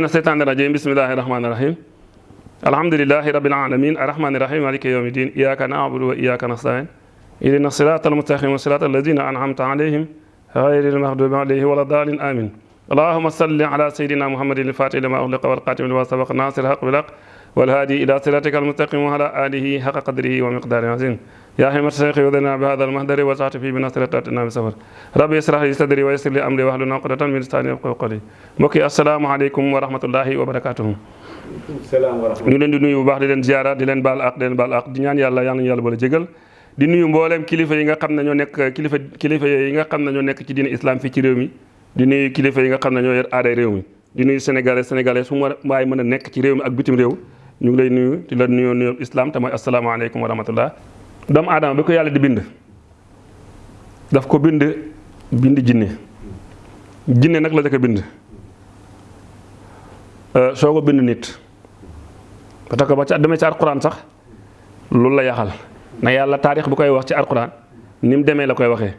من الشيطان الرجيم. بسم الله الرحمن الرحيم. الحمد لله رب العالمين. الرحمن الرحيم. مالك يوم الدين. إياك نعبد وإياك نستعين. إهدنا الصراط المستقيم صراط الذين أنعمت عليهم غير المغضوب عليهم ولا الضالين. آمين. اللهم صل على سيدنا محمد الفاتح لما أغلق والقاتم لما سبق ناصر الحق بالحق والهادي إلى صراطك المستقيم وعلى آله حق قدره ومقداره العظيم. يا حمد الشيخ وذنا بهذا المهدر وسعت في بنصر تاتنا بسفر ربي اشرح لي صدري ويسر لي أمري واحلل عقدة من لساني يفقهوا قولي mbokk yi asalaamaaleykum wa rahmatullahi wa barakaatuhu salaam wa rahmatulah. ñu leen di nuyu bu baax di leen ziara di leen baal ak di leen baal ak di ñaan yàlla yal nañu yàlla boole jégal di nuyu mbooleem kilifa yi nga xam ne ñoo nekk kilifa kilifa yi nga xam ne ñoo nekk ci diine islam fii ci réew mi di nuyu kilifa yi nga xam ne ñoo yor aaday réew mi di nuyu sénégalais sénégalais su ma waay mën a nekk ci réew mi ak bitim réew ñu ngi lay nuyu di la nuyoo nuyoo islam te mooy asalaamaaleykum wa rahmatullah Doomu aadama bi ko yàlla di bind daf ko bind bind jinne. Jinne nag la jëkk a bind. Soo ko bind nit parce que ba ca demee ci alquran sax loolu la yaxal. Na yàlla taarix bu koy wax ci alquran ni mu demee la koy waxee.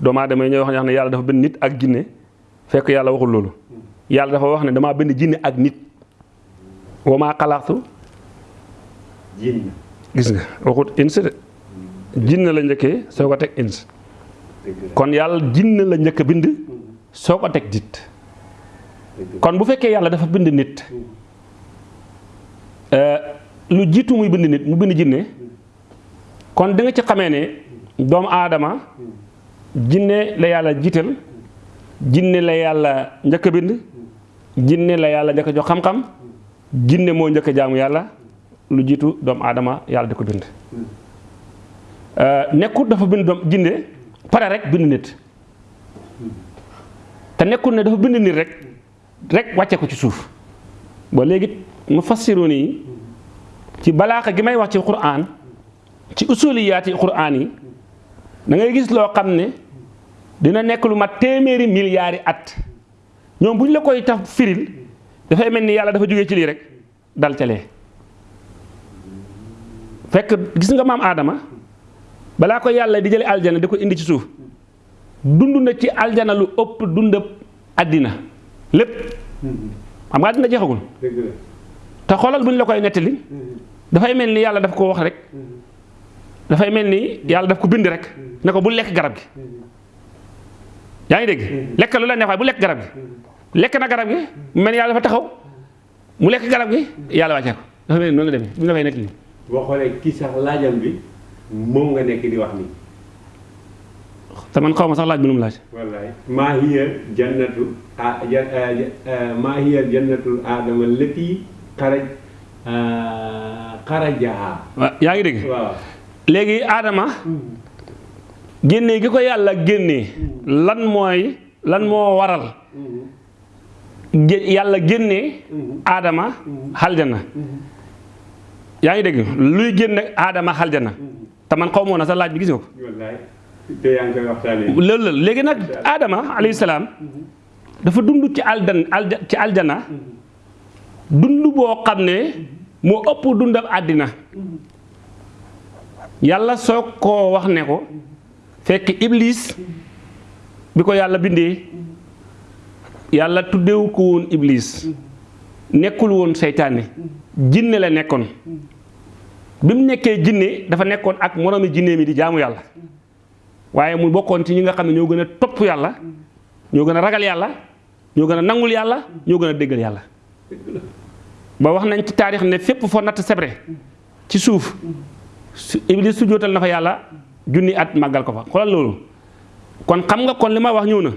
Doomu aadama yi ñooy wax ne yàlla dafa bind nit ak jinne fekk yàlla waxul loolu. Yàlla dafa wax ne damaa bind jinne ak nit. Wa maa xalaaqtu jinn. gis nga waxut ins de jinne la njëkkee soo ko teg ins kon yàlla jinne la a bind soo ko teg nit dëgg la. kon bu fekkee yàlla dafa bind nit lu jiitu muy bind nit mu bind jinne kon da nga ci xamee ne doomu aadama jinne la yàlla jiital jinne la yàlla njëkk a bind jinne la yàlla njëkk a jox xam-xam jinne moo njëkk a jaamu yàlla lu jiitu doomu aadama yàlla di ko bind nekkut dafa bind doom jinne pare rek bind nit. Te nekkul ne dafa bind nit rek rek wàcce ko ci suuf. Ba léegi mu fassiru nii ci balaaxa gi may wax ci quraan ci usuliyaati quraan yi da ngay gis loo xam ne dina nekk lu mat téeméeri milliards at. Ñoom bu ñu la koy taf firil dafay mel ni yàlla dafa jógee ci lii rek dal ca lee. Fekk gis nga maam aadama balaa ko yàlla di jële aljana di ko indi ci suuf dund na ci aljana lu ëpp dundab àddina lépp xam nga àddina jeexagul te xoolal bu ñu la koy nettali dafay mel ni yàlla daf ko wax rek dafay mel ni yàlla daf ko bind rek ne ko bu lekk garab gi yaa ngi dégg lekk lu la neex waaye bu lekk garab gi lekk na garab gi mu mel ni yàlla dafa taxaw mu lekk garab gi yàlla wàccee ko dafa mel ni noonu la demee bu ñu la koy nettali boo xoolee kii sax laajam bi moom nga nekk di wax nii. te man xaw ma sax laaj nu mu laaj wallaay maa hiya jannatu ah ja maa hiya jannatul aadama lati xaraj xarajaha waaw yaa ngi dégg waaw. léegi aadama génnee gi ko yàlla génnee lan mooy lan moo waral. Gé- yàlla génnee aadama xaljana yaa ngi dégg luy génne aadama xaljana te man xaw moo na sa laaj bi gis nga ko loolu la léegi nag aadama alayhi salaam dafa dund ci aldan ci aljana. Dund boo xam ne moo ëpp dundam àddina. Yàlla soo koo wax ne ko fekk iblis bi ko yàlla bindee yàlla tuddewu ko woon iblis. Nekkul woon seytaane. Jinne la nekkoon bi mu nekkee jinne dafa nekkoon ak moroomi jinne mi di jaamu yàlla. Waaye mu bokkoon ci ñi nga xam ne ñoo gën a topp yàlla ñoo gën a ragal yàlla ñoo gën a nangul yàlla ñoo gën a déggal yàlla. Ba wax nañ ci taarix ne fépp foo natt sebre ci suuf su iblis su jootal na fa yàlla junni at màggal ko fa. Xoolal loolu. Kon xam nga kon li ma wax ñëw na.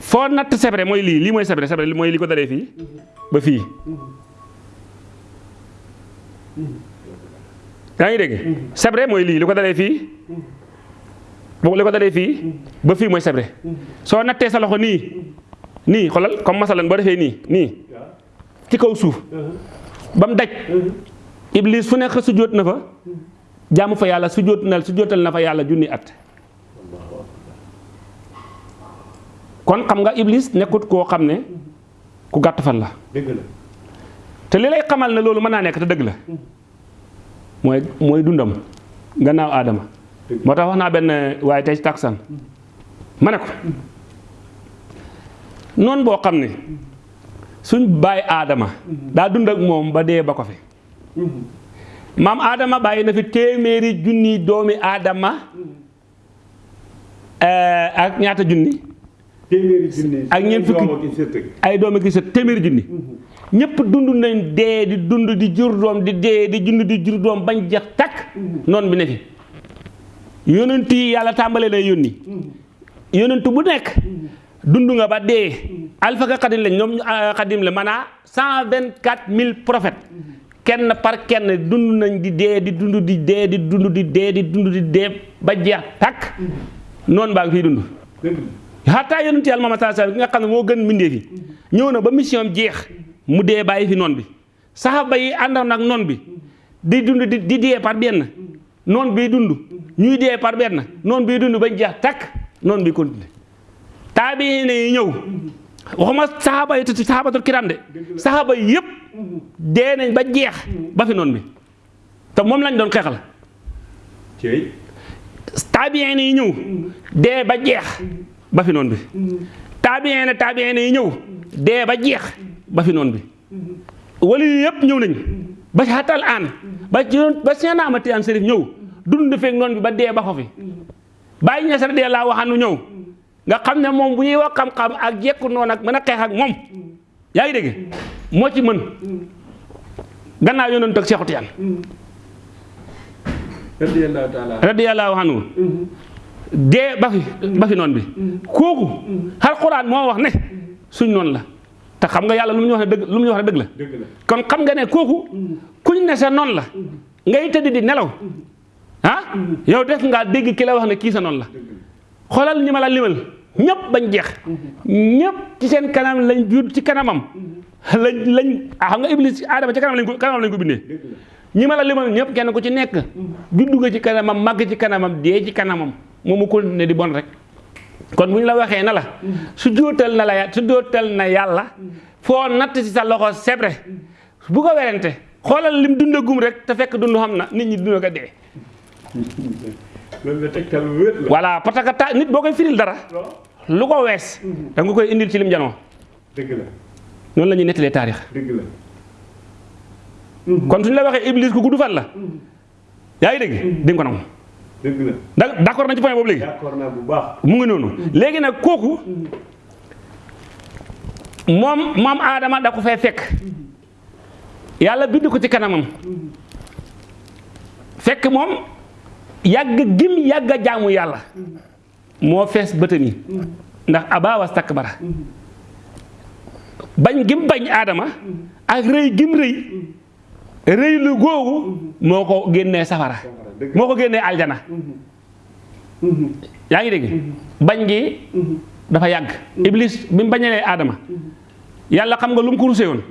Foo natt sebre mooy lii lii mooy sebre sebre mooy li ko dalee fii ba fii yaa ngi dégg? Sebre mooy lii li ko dalee fii? Li ko dalee fii? Ba fii mooy sebre soo nattee sa loxo nii nii xoolal comme masalan boo defee nii nii ci kaw suuf ba daj iblis fu nekk sujjóot na fa jaamu fa yàlla sujjóot na sujjóotal na fa yàlla junni at. Kon xam nga iblis nekkut koo xam ku gàtt fan la. Dëgg. Te li lay xamal ne loolu mën naa nekk te dëgg la. Mooy mooy dundam gannaaw aadama moo tax wax naa benn waaye tey ci taksan ma ne ko noonu boo xam ne suñ bàyyi aadama daa dund ak moom ba dee ba ko fi. Maam aadama bàyyi na fi téeméeri junni doomi aadama eh, ak ñaata junni? Ak ñeent fukki- sët. ay doomi ki sa téeméeri junni ñëpp dund nañ dee di dund di jur doom di dee di dund di jur doom bañ jeex takk. Noonu bi ne fi. Yonent yi yàlla tàmbalee lay yónni. Yonent bu nekk dund nga ba dee. Alpha ka xadim lañ ñoom ah, xadim la maanaa cent vingt quatre mille prophètes. Kenn par kenn dund nañ di dee di dund di dee di dund di dee di dund di dee ba jeex takk. Noonu baa ngi fiy dund. Dëgg la. Xataa yonent yàlla Muhammad sallallahu alayhi wasallam ki nga xam ne moo gën mbindee fi ñëw na ba mission jeex mu dee bàyyi fi noon bi. Saxaaba yi àndoon ak noon bi di dund di di dee par benn. Noon bi dund ñuy dee par benn. Noon bi dund bañ jeex takk noon bi continué. Taabiine yi ñëw. Waxuma saxaaba yi te saxaabatul kiram de. Saxaaba yi yëpp dee nañ ba jeex ba fi noon bi. Te moom lañ doon xeexal. Cey taabiine yi ñëw dee ba jeex ba fi noon bi. Taabiine taabiine yi ñëw dee ba jeex ba fi noon bi. Wala yi yëpp ñëw nañ ba xatal aan. Ba ci ba seen amati aan sërif ñëw. Dund feek noon bi ba dee ba ko fi. Bàyyi ña sa dee laa waxanu ñëw. Nga xam ne moom bu ñuy wax xam-xam ak jekku noonu ak mën a xeex ak moom. Yaa ngi dégg? Moo ci mën. Gannaaw yonent ak Seexu Tijaan. Radiyallahu taala radiyallahu anhu. Ba fi ba fi noon bi. Kooku alxuraan moo wax ne suñ noonu la te xam nga yàlla lu mu ñu wax ne dëgg lu mu ñu wax ne dëgg la. Kon xam nga ne kooku kuñ ne sa noonu la ngay tëdd di nelaw. Ah? Yow def ngaa dégg ki la wax ne kii sa noonu la. Dëgg la. Xoolal ñi ma la limal ñëpp bañ jeex. Ñëpp ci seen kanam lañ jur ci kanamam. Lañ lañ ah xam nga iblis aadama ci kanam lañ ko kanamam lañ ko bindee. Dëgg la. Ñi ma la limal ñëpp kenn ku ci nekk juddu nga ci kanamam màgg ci kanamam dee ci kanamam moom mu continué di bon rek kon bu ñu la waxee na la. Su jóotal na la ya- su jóotal na yàlla foo natt ci sa loxo sebre bu ko werante xoolal lim dundagum rek te fekk dund xam na nit ñi dund ko dee. Voilà parce que ta nit boo koy firil dara lu ko wees da nga koy indil ci lim janoo. Dëgg la. Noonu la ñuy nettalee taarix. Dëgg la. Kon suñu la waxee iblis ku gudd fan la. Yaa ngi dégg? Di nga ko nangu d'accord nañ ci point boobu léegi? D'accord naa bu baax. Mu ngi noonu. Léegi nag kooku moom moom aadama da ko fay fekk. Yàlla bind ko ci kanamam. Fekk moom yàgg gim a jaamu yàlla moo fees bëtam yi. Ndax aba wastakbara bañ gim bañ aadama ak rëy gim rëy rëy lu googu moo ko génnee safara moo ko génnee aljana. Yaa ngi dégg? Bañ gi dafa yàgg. Iblis bi mu bañalee aadama yàlla xam nga lu mu ko rusee woon.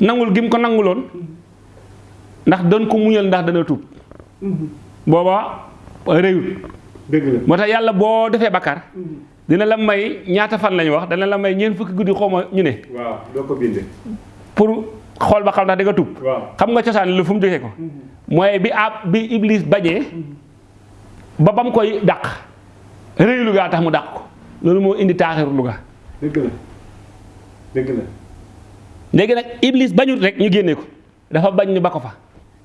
Nangul gi mu ko nanguloon. Ndax doon ko muñal ndax dana tuub. Booba réyut la. Moo tax yàlla boo defee bakkaar dina la may ñaata fan lañu wax? Dana la may ñeent fukki guddi xaw ma ñu ne. Waaw doo ko pour xool ba xam ndax di nga tuub. Waaw. Xam nga cosaan lu fu mu jógee ko. Mooy bi ab bi iblis bañee ba bam koy dàq réyu lugaa tax mu dàq ko. Loolu moo indi taaxiru luga dëgg la. Dëgg la. Léegi nag iblis bañut rek ñu génnee ko. Dafa bañ ñu ba ko fa.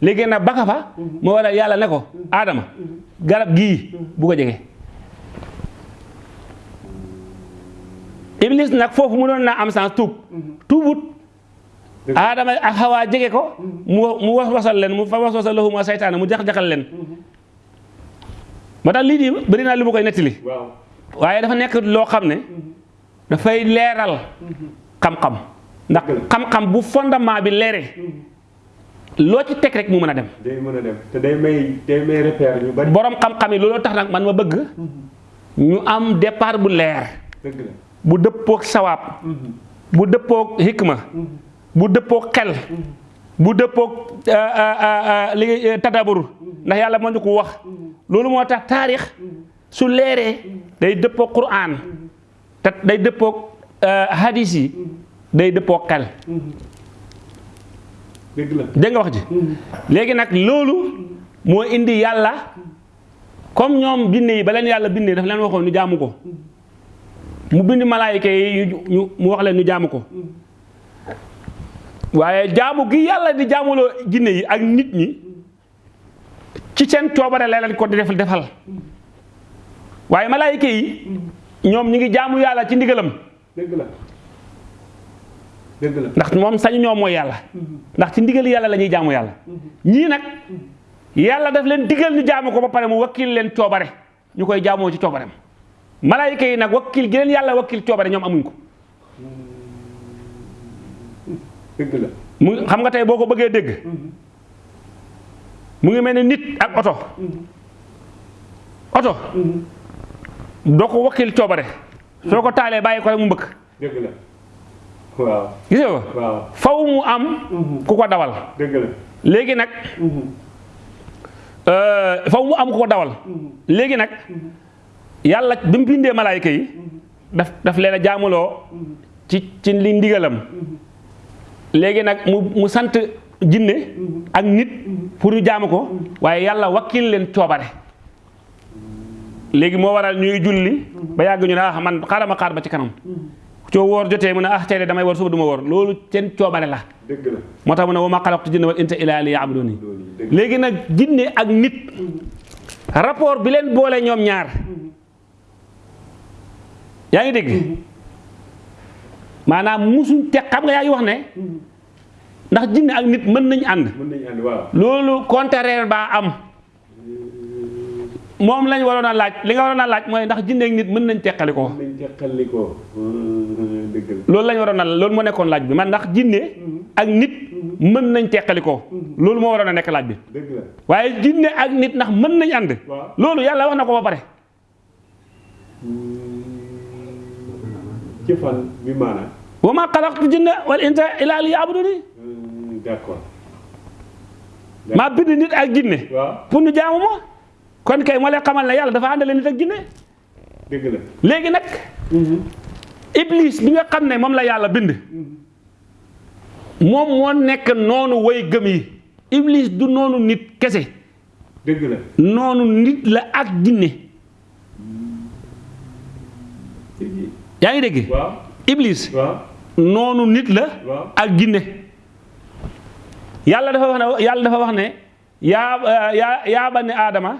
Léegi nag ba ko fa moo waral yàlla ne ko aadama garab gii bu ko jege. Iblis nag foofu mu doon naa am sens tuub. Tuubut Aadama ak xawaa jege ko mu was wasal leen mu fa was wasal lahuma seytaane mu jax-jaxal leen. Moo tax lii di bëri naa lu ma koy nettali. Waaw. Waaye dafa nekk loo xam ne dafay leeral xam-xam. Ndax Dëgg la. xam-xam bu fondement bi leeree loo ci teg rek mu mën a dem. Day mën a dem. Te day may day may repère ñu bari. Borom xam-xam yi looloo tax nag man ma bëgg ñu am départ bu la. Bu dëppook sawaab. Bu dëppook hikma bu dëppook xel. Bu dëppook euh, euh, euh, li tadabur. Ndax yàlla moo ñu ko wax. Loolu moo tax taarix su leeree day dëppook quraan te day euh, hadis yi day dëppook xel. Dëgg la. Dégg nga wax ji? Léegi nag loolu moo indi yàlla comme ñoom binne yi ba leen yàlla bindee daf leen waxoon ñu jaamu ko. Mu bind malaayika yi ñu mu wax leen ñu jaamu ko waaye jaamu gi yàlla di jaamuloo jinne yi ak nit ñi ci seen coobare la leen ko di def defal. waaye malaayika yi ñoom ñi ngi jaamu yàlla ci ndigalam. Dëgg la. Dëgg la. ndax moom sañ ñoom mooy yàlla. ndax ci ndigal yàlla la ñuy jaamu yàlla. ñii nag yàlla daf leen digal ñu jaamu ko ba pare mu wakkil leen coobare ñu koy jaamoo ci coobareem. malaayika yi nag wakkil gi leen yàlla wakkil coobare ñoom amuñ ko dëgg la mu xam nga tey boo ko bëggee dégg. Mu ngi mel ni nit ak oto. Oto. Doo ko wakkil coobare. Soo ko taalee bàyyi ko rek mu mbëkk. Dëgg la. Waaw. Gis nga ko? Waaw. Faw mu am ku ko dawal. Dëgg la. Léegi nag euh, faw mu am ku ko dawal. Léegi nag yàlla bi mu bindee malaayka yi daf daf leen a jaamuloo ci ci li ndigalam léegi nag mu mu sant jinne ak nit pour ñu jaamu ko waaye yàlla wakkil leen coobare léegi moo waral ñuy julli ba yàgg ñu ne ah man xaaral ma xaar ba ci kanam coo woor jotee mu ne ah tey de damay woor suba du ma woor loolu seen coobare la moo tax mu ne wa ma xalaqtu jinne wal insa illa liya'buduni loolu dëgg léegi nag jinne ak nit rapport bi leen boole ñoom ñaar yaa ngi dégg maanaam musuñ te xam nga yaa ngi wax ne ndax jinne ak nit mën nañ ànd. Waaw. Loolu contraire baa am. Moom lañ waroon a laaj li nga waroon a laaj mooy ndax jinne ak nit mën nañ teqali ko. Loolu lañ waroon a loolu moo nekkoon laaj bi. Man ndax jinne ak nit mën nañ teqali ko. Loolu moo waroon a nekk laaj bi. Waaye jinne ak nit ndax mën nañ ànd. Waaw. Loolu yàlla wax na ko ba pare ci fan bi maanaam wa ma jinne wal insa illa liya'buduni. D'accord. Maa bind nit ak jinne. Pour ñu jaamu ma? Kon kay moo leen xamal ne yàlla dafa àndale nit ak jinne. Dëgg la. Léegi nag iblis bi nga xam ne moom la yàlla bind moom moo nekk noonu way gëm yi. Iblis du noonu nit kese. Dëgg la. Noonu nit la ak jinne yaa ngi dégg? Iblis. Noonu nit la ak jinne. Yàlla dafa wax ne yàlla dafa wax ne yaa yaa yaa bani aadama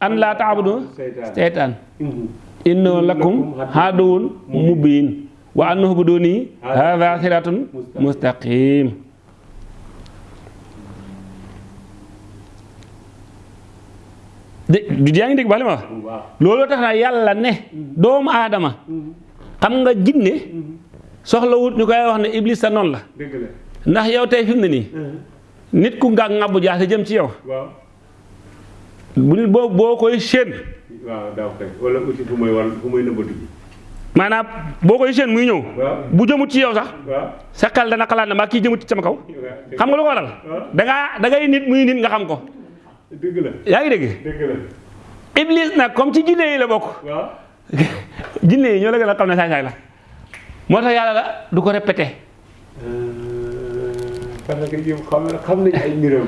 an laa taabudu seytaan. Mhm. innahu lakum mubiin. wa an u'buduni hadha siratun mustaqim. de du yaa ngi dégg baax li ma wax? Waaw. Loolu tax na yàlla ne doomu aadama xam nga jinne soxla wut ñu koy wax ne iblis sa noonu la. Ndax yow tey fi mu ne nii nit ku nga ngàbbu jaase jëm ci yow. Waaw. Bu nit boo boo koy séen. Waaw daaw kay. Wala aussi fu may war fu may nëbbatu ji. Maanaam boo koy muy ñëw. Waaw. Bu jëmut ci yow sax sa xel dana xalaat ne maa kii jëmut ci sama kaw. Xam nga lu ko waral? Da ngaa da ngay nit muy nit nga xam ko. Dëgg la. Yaa ngi dégg? Dëgg la. Iblis nag comme ci jinne yi la bokk. Waaw jinne yi ñoo la gën a xam ne la. Moo tax yàlla la du ko répété. Parce que yow xam xam nañ ay mbiram.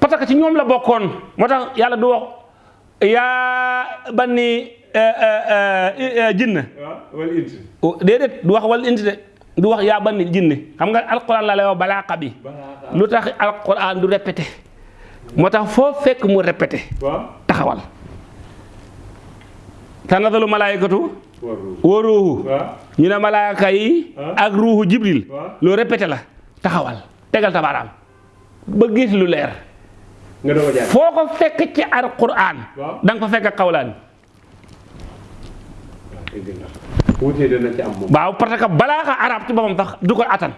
Parce que ci ñoom la bokkoon. Moo tax yàlla du wax yaa banni jinn waaw wala it déedéet du wax wal inti de. Du wax yaa banni jinn xam nga alquran la lay wax balaaqa bi. Balaa lu tax alquran du répété? Moo tax foo fekk mu répété? Taxawal tanadalu malaayikatu waru wa waaw ñu ne malaaka yi ak ruuhu jibril. Loo répété la. Taxawal. Tegal tabaaraam ba gis lu leer. Nga a jaar foo ko fekk ci alquran waaw da nga ko fekk wuute dana ci am waaw parce que arab ci boppam sax du ko attan.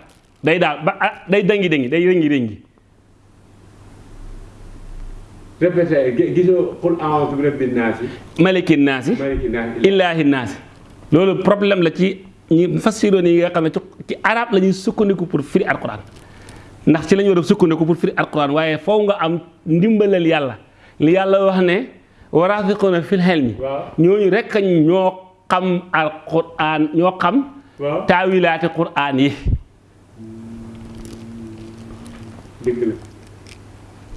Day daal ba ah, day dangi dangi day rëngi rëngi répété gi- gisoo xul a'uuzu bi rabbin naasi malikin naasi illaahi naasi loolu problème la ci ñi fassiroon yi nga xam ne ci arab la ñuy sukkandiku pour firi alquran ndax ci la ñu war a sukkandiku pour firi alquran waaye foo nga am ndimbalal yàlla. Li yàlla wax ne waraasiquuna fil ilmi. Waaw. Ñooñu rek ñoo xam alquran ñoo xam waaw. taawilaati quran yi. La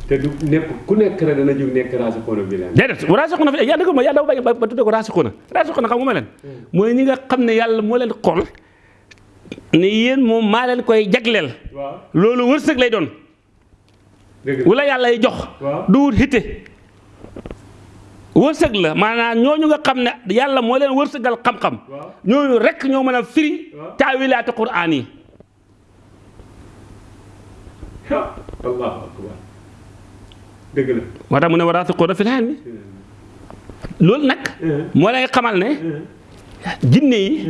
te du nekk ku nekk rek dana jóg nekk raasixoona bi leen déedéet raasixuuna fi yaa dëgg ma yaa dafa bañ ba ba tuddee ko raasixuuna raasixuuna xam nga ma leen mooy ñi nga xam ne yàlla moo leen xool ne yéen moom maa leen koy jagleel waaw loolu wërsëg lay doon dëgg la wala yàlla y jox Waaw. du wut hitte wërsëg la maanaam ñooñu nga xam ne yàlla moo leen wërsëgal xam-xam waaw ñooñu rek ñoo mën a firi Waaw. taawilaati quraan yi ha allahu akbar dëgg la. Moo tax mu ne waraasiquuna fil ilmi loolu nag moo lay xamal ne jinne yi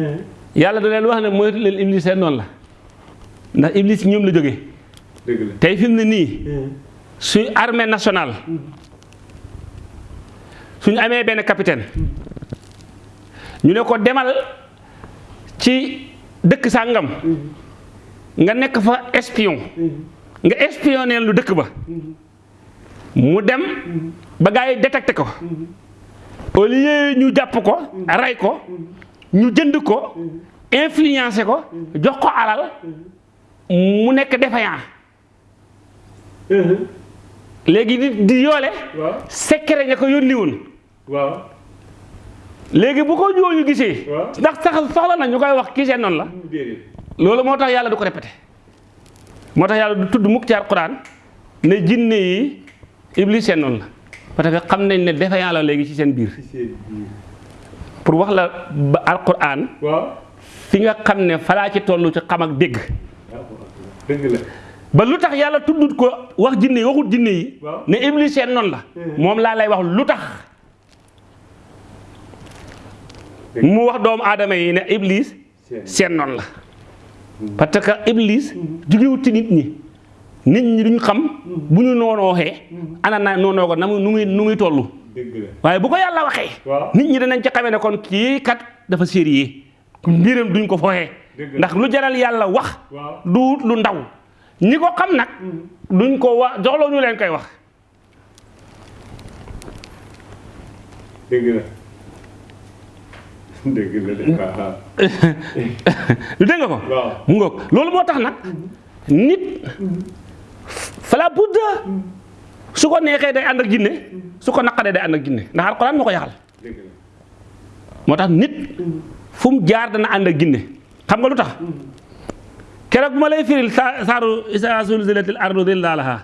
yàlla da leen wax ne moytu leen iblis seen noonu la. Ndax iblis ñoom la jógee dëgg la. Nii suy armée nationale suñu amee benn capitaine ñu ne ko demal ci dëkk sàngam nga nekk fa espion. Nga espionné lu dëkk ba mu dem ba gars yi détecté ko. au lieu ñu jàpp ko rey ko ñu jënd ko influencé ko jox ko alal mu nekk défaillant. Léegi di di waaw. secret ña ko yónni woon. Waaw. léegi bu ko ñooñu Waaw. ndax sax soxla na ñu koy wax seen noonu la. Déedéet loolu moo tax yàlla du ko répété. moo tax yàlla du tudd mukk ci alquran ne jinne yi iblis noonu la. Parce que xam nañ ne défaillant la léegi ci seen biir. Ci seen biir pour wax la ba alquran waaw. Fi nga xam ne falaa ci toll ci xam ak dégg. Dëgg la. Ba lu tax yàlla tuddut ko wax jinne waxut jinne yi ne iblis seen noonu la. Moom laa lay wax lu tax. Mu wax doomu aadama yi ne iblis seen. noonu la. Parce que iblis jugewut ci nit ñi nit ñi duñ xam bu ñu noonooxee ana na noonoo ko na mu nu muy nu muy toll dëgg waaye bu ko yàlla waxee waaw. nit ñi danañ ci xamee ne kon kii kat dafa sérieux. Mbiram duñ ko Dëgg ndax lu jaral yàlla wax du lu ndaw. Ñi ko xam nag duñ ko wax joxloo ñu leen koy wax. Dëgg la. Dëgg la dégg nga ko? Mu ngoog. Loolu moo tax nag nit fala budda. Su ko neexee day ànd ak jinne su ko naqaree day ànd ak jinne. Ndax alxuraan moo ko yaxal. Moo tax nit fu mu jaar dana ànd ak jinne. Xam nga lu tax? Keroog bu ma lay firil sa saaru isa zulzilatil ardu zilzalaha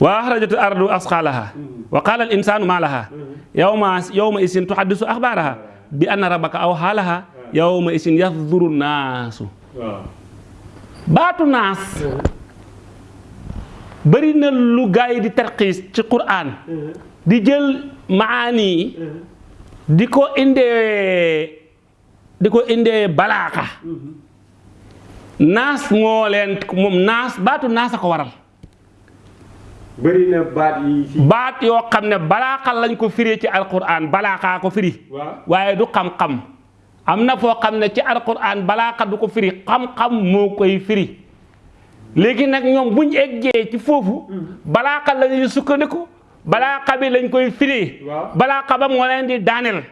wa axrajatil ardu asqalaha wa qala al insanu ma laha yawma yawma isin tuhaddisu axbaraha bi anna rabbaka aw xaalaha yawma isin naasu waaw. Baatu naas bëri na lu gaa yi di tarxiis ci quraan di jël maani. Yi di ko indee di ko indee balaaka naas moo leen moom naas baatu naas a ko waral. Bëri na baat yi ci baat yoo xam ne balaaka lañ ko firee ci alquran balaakaa ko firi. Waaye du xam-xam. Am na foo xam ne ci alquran balaaka du ko firi. Xam-xam moo koy firi léegi nag ñoom buñ eggee ci foofu balaaka la ñuy sukkandiku balaaka bi lañ koy firi Waaw. balaaka ba moo leen di daaneel.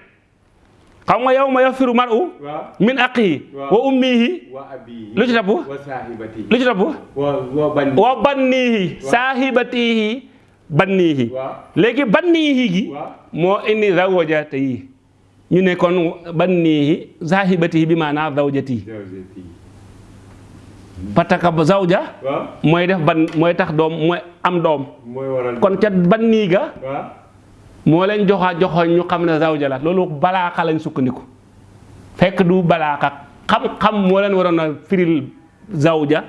Xam nga yow ma yafiru mar u waaw. min aqihi wa ummihi. Wa abihi. Lu ci topp? Wa saahibati lu ci topp? Wa wa ban wa bannihi. Saahibatihi bannihi. Léegi bannihi gi moo indi zawjatihi. Ñu ne kon bannihi saahibatihi bi maanaa zawjatihi. Zawjati que ba zawja? Mooy def ban mooy tax doom mooy am doom. Waral kon ca bannii ga? Waaw moo leen joxa joxoñ ñu xam ne zawja la. Loolu balaaka lañ sukkandiku. Fekk du balaaka xam-xam moo leen waroon a firil zawja.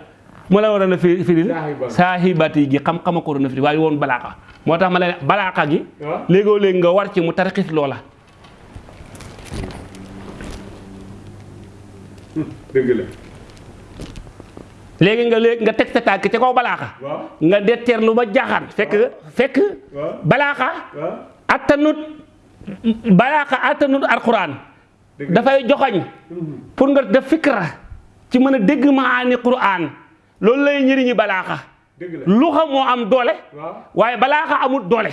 Moo leen waroon a firi- firil Saahiba. saahibati gi. Xam-xama ko waroon a firil waaye woon balaaka moo tax ma gi léegoo léegi nga war ci mu tarxis loola. Dëgg la léegi nga léegi nga teg sa tànk ca kaw balaaka waaw. Nga detteerlu ba jaaxaan fekk fekk waaw. attanut balaaka attanut alquran dëgg la. Dafay joxoñ pour nga def fikra ci mën a dégg maani quran. Loolu lay dëgg la. Lu xam moo am doole. Waaw. Waaye balaaka amul doole.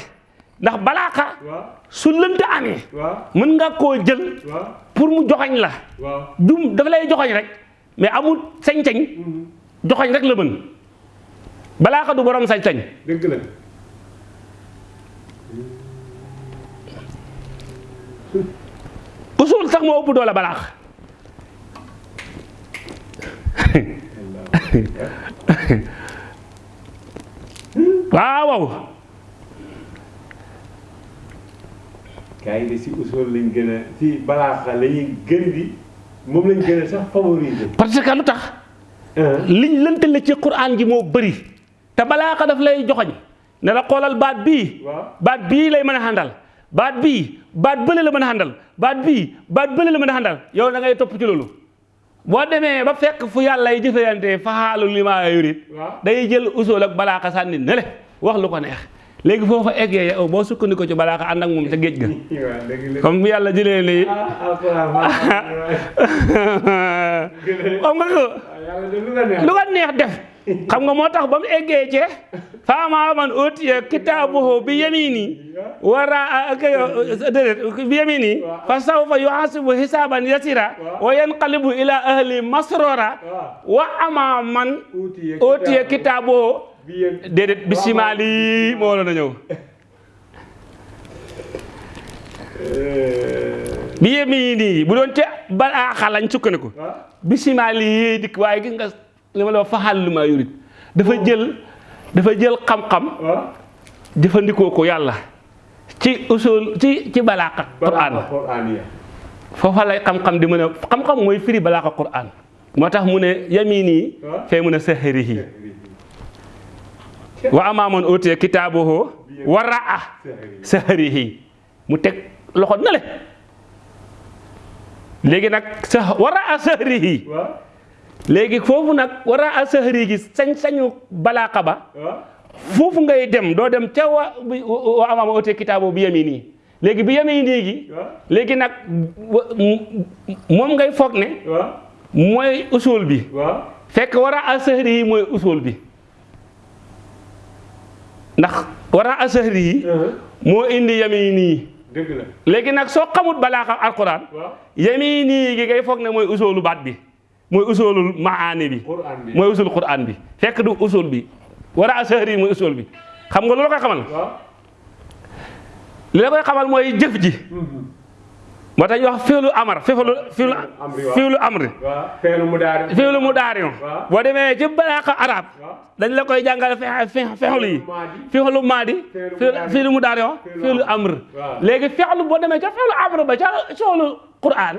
Ndax balaaka waaw. su amee waaw. mën nga koo jël pour mu joxoñ la. Dum dafa lay joxoñ rek mais amul sañ-sañ joxoñ rek la mën. Balaaka du borom sañ-sañ. Dëgg la. Usul sax moo ëpp doole balaax. Waaw waaw. Gars yi si usul lañ gën a si balaaxa la ñuy gën di moom lañ gën a sax favoriser. parce que lu tax liñ lëntale ci quraan gi moo bëri te balaaxa daf lay joxoñ. Ne la xoolal baat bii. Waaw. Baat bii lay mën a xàndal baat bii baat bële la mën a xàndal baat bii baat bële la mën a xàndal yow da ngay topp ci loolu. Boo demee ba fekk fu yàlla yi jëfeyante faxaalu li maa yurit waaw. Day jël usul ak balaaxa sànni ne le wax lu ko neex léegi foofa eggee yow boo sukkandiku ci balaaxa ànd ak moom ca géej ga. Comme bu yàlla jëlee nii. Ah alxuraan waaw xam nga ko? Lu ko neex. Def. Xam nga moo tax ba mu eggee ci faama man utiya kitaabuhu bi yamini wara ak déedéet bi yamini fa sawfa yuhasibu hisaban yasira wa yanqalibu ila ahli masrora wa ama man Utiya kitaabuhu. Déedéet bisimilahi moo la na ñëw bi yamini bu doon ca balaaxa lañ sukkandiku yee dikk waaye gis nga li ma la wax faxal lu ma yurit. Dafa jël dafa jël xam-xam waaw. jëfandikoo ko yàlla. Ci usul ci ci balaaqa balaaxa Quraan ya. foofa lay xam-xam di mën a xam-xam mooy firi balaaqa quraan moo tax mu ne yamini fee mu ne sahrihi wa amaaman utiya kitaabuhu wa raa sahrihi mu teg loxo na le. Léegi nag sa wa raa sahrihi waaw léegi foofu nag war a asahri gi sañ-sañu balaaqa ba waaw. foofu ngay dem doo dem ca wa wa amaama ote kitaabo bi yami nii léegi bi yami nii gi waaw léegi nag wa- m- moom ngay foog ne mooy usul bi. Fekk war a asahri yi mooy usul bi ndax war a asahri yi moo indi yami nii dëgg la. léegi nag soo xamut balaaqa alquran waaw. yami nii gi ngay foog ne mooy usulu baat bi mooy usulul maani bi mooy usul quran bi. Fekk du usul bi. War a asahri yi mooy usul bi. Xam nga loolu koy xamal? Li la koy xamal mooy jëf ji moo tax wax fiilu amar fiilu fiilu fiilu amri fiilu mu daarion Waaw. boo demee ci balaaqa arab dañ la koy jàngal fe fe fexlu yi fiilu maadi Fiilu fiilu mudaari. fiilu Fiilu fiilu amr. léegi fexlu boo demee ca fiilu amr ba ca soolu quran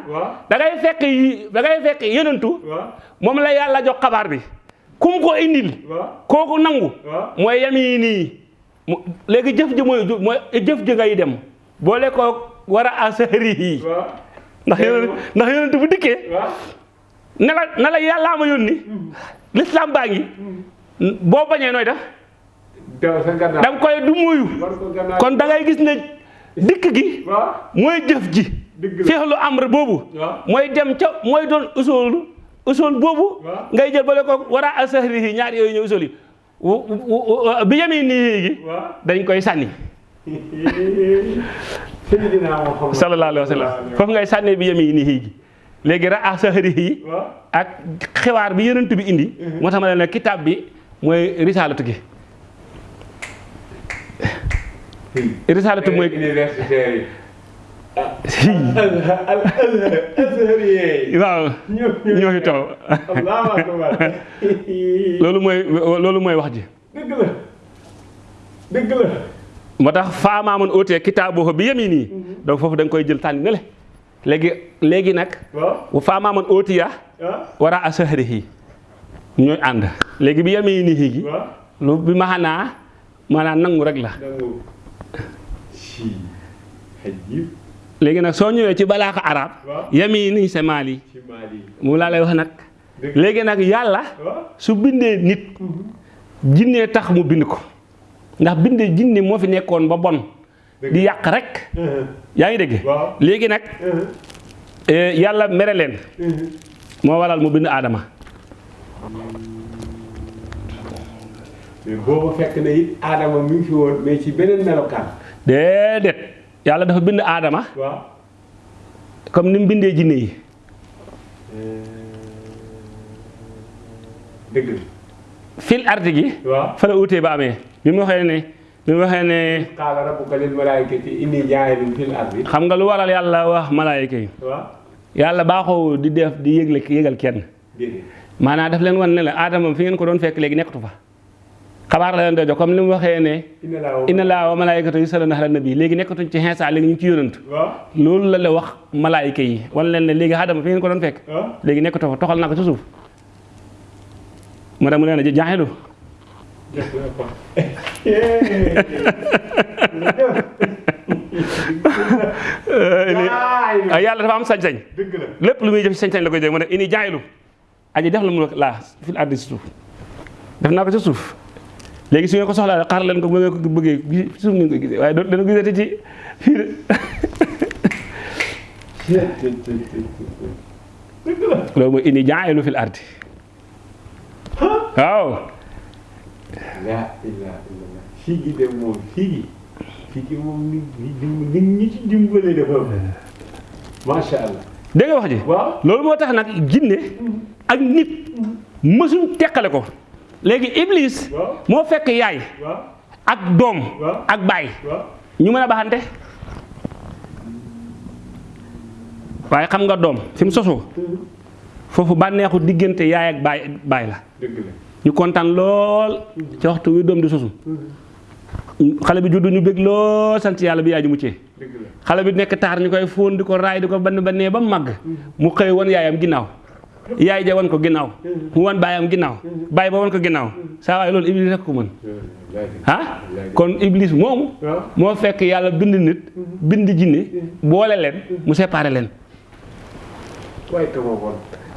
da ngay fekk yi da ngay fekk yenentu waaw. moom la yàlla jox xabaar bi kum ko indil kooku nangu waaw. mooy yam yi jëf ji mooy jëf ji ngay dem boole ko war a asahri yi waaw. ndax yonent ndax yonent bu dikkee waaw. ne la ne la yàllaa ma yónni lislaam baa ngi boo bañee nooy def daw sa gannaaw. da nga koy du muyu kon da ngay gis ne dikk gi. Mooy jëf ji feexlu amr boobu waaw. mooy dem ca mooy doon usoolu usool boobu waaw. ngay jël boole ko war a asahri yi ñaar wu- wu- wu- bi yemee nii gi. Dañ koy Muhammad. Sallallahu alayhi wa sallam. Foofu ngay sànnee bi yemi nii gi léegi ra asahri yi waaw. ak xibaar bi yonent bi indi moo tax ma la kitaab bi mooy risaalatu gi. Universitaire si al azhari yi. waaw. Ñoo fi taw loolu mooy loolu mooy wax ji. Dëgg la. dëgg la. Moo tax faamaaman ootee kitaabu bi yemi nii donc foofu da nga koy jël tànn ne le. léegi léegi nag waaw. faamaaman ootiya ah. war a asahri yi ñooy ànd. léegi bi yemi nii gi lu bi maanaa maanaam nangu rek la. Léegi nag soo ñëwee ci balaaxa arab nii c'est Mali moom laa lay wax léegi nag yàlla waaw. su bindee nit jinnee tax mu bind ko ndax bindee jinne moo fi nekkoon ba bon. Di yàq rek. Yaa ngi dégg? Léegi nag eh, yàlla mere leen. Moo waral mu bind aadama mais boobu fekk na it Adama mi ngi fi woon mais ci beneen melokaan. déedéet. Yàlla dafa bind aadama comme ni mu bindee jinne yi. Dëgg la. fil ardi gi fa la utee ba amee bi mu waxee ne bi mu waxee ne qaala rabbuka lil malaa'ikati inni jaa'ilun fil ardi. xam nga lu waral yàlla wax malaayika yi? Yàlla baaxoo di def di yëgle yëgal kenn. Maanaam daf leen wan ne la aadama fi ngeen ko doon fekk léegi nekkatu fa. Xabaar la leen doon jox comme li mu waxee ne inna laa wa malaayikatu yusalluna ala nabi léegi nekkatuñ ci xeesa léegi ñu ngi ci yonantu waaw. Loolu la la wax malaayika yi. Wan leen ne léegi aadama fi ngeen ko doon fekk. Waaw. Léegi nekkatu fa toxal naa ko ci suuf. Mu dem mu leen a ah yàlla dafa am sañ-sañ lépp lu muy def sañ-sañ la koy dégg mu ne ini jaayilu aji def la mu laa fil ardi si suuf def naa ko ci suuf léegi su ngeen ko soxlaa xaar leen ko bu ngeen ko bëggee gi ci suuf ngeen koy gisee waaye doo dana gisati ci fii de dëgg la loolu mooy ini fil ardi. Waaw laa ilaaha illallah fii gi dem moom fii gi fii gi moom dim- nit ñi ci dimbale dafa macha allah dégg wax ji? Loolu moo tax nag jinne ak nit mësuñ teqale ko. Léegi iblis moo fekk yaay ak doom ak baay. Ñu mën a baxante waaye xam nga doom fi mu sosoo foofu bànneexu diggante yaay ak baay baay la. La ñu kontaan lool ci waxtu wi doom di sosu. Xale bi juddu ñu bëgg lool sant yàlla bi dëgg la xale bi nekk taar ñu koy fóon di ko raay di ko ba màgg. Mu xëy wan yaayam ginnaaw. Yaay ja wan ko ginnaaw. Mu wan baayam ginnaaw. Baay ba wan ko ginnaaw. Saa waaye loolu iblis rek ko mën. Ah kon iblis waaw moo fekk yàlla bind nit bind jinne boole leen mu séparé leen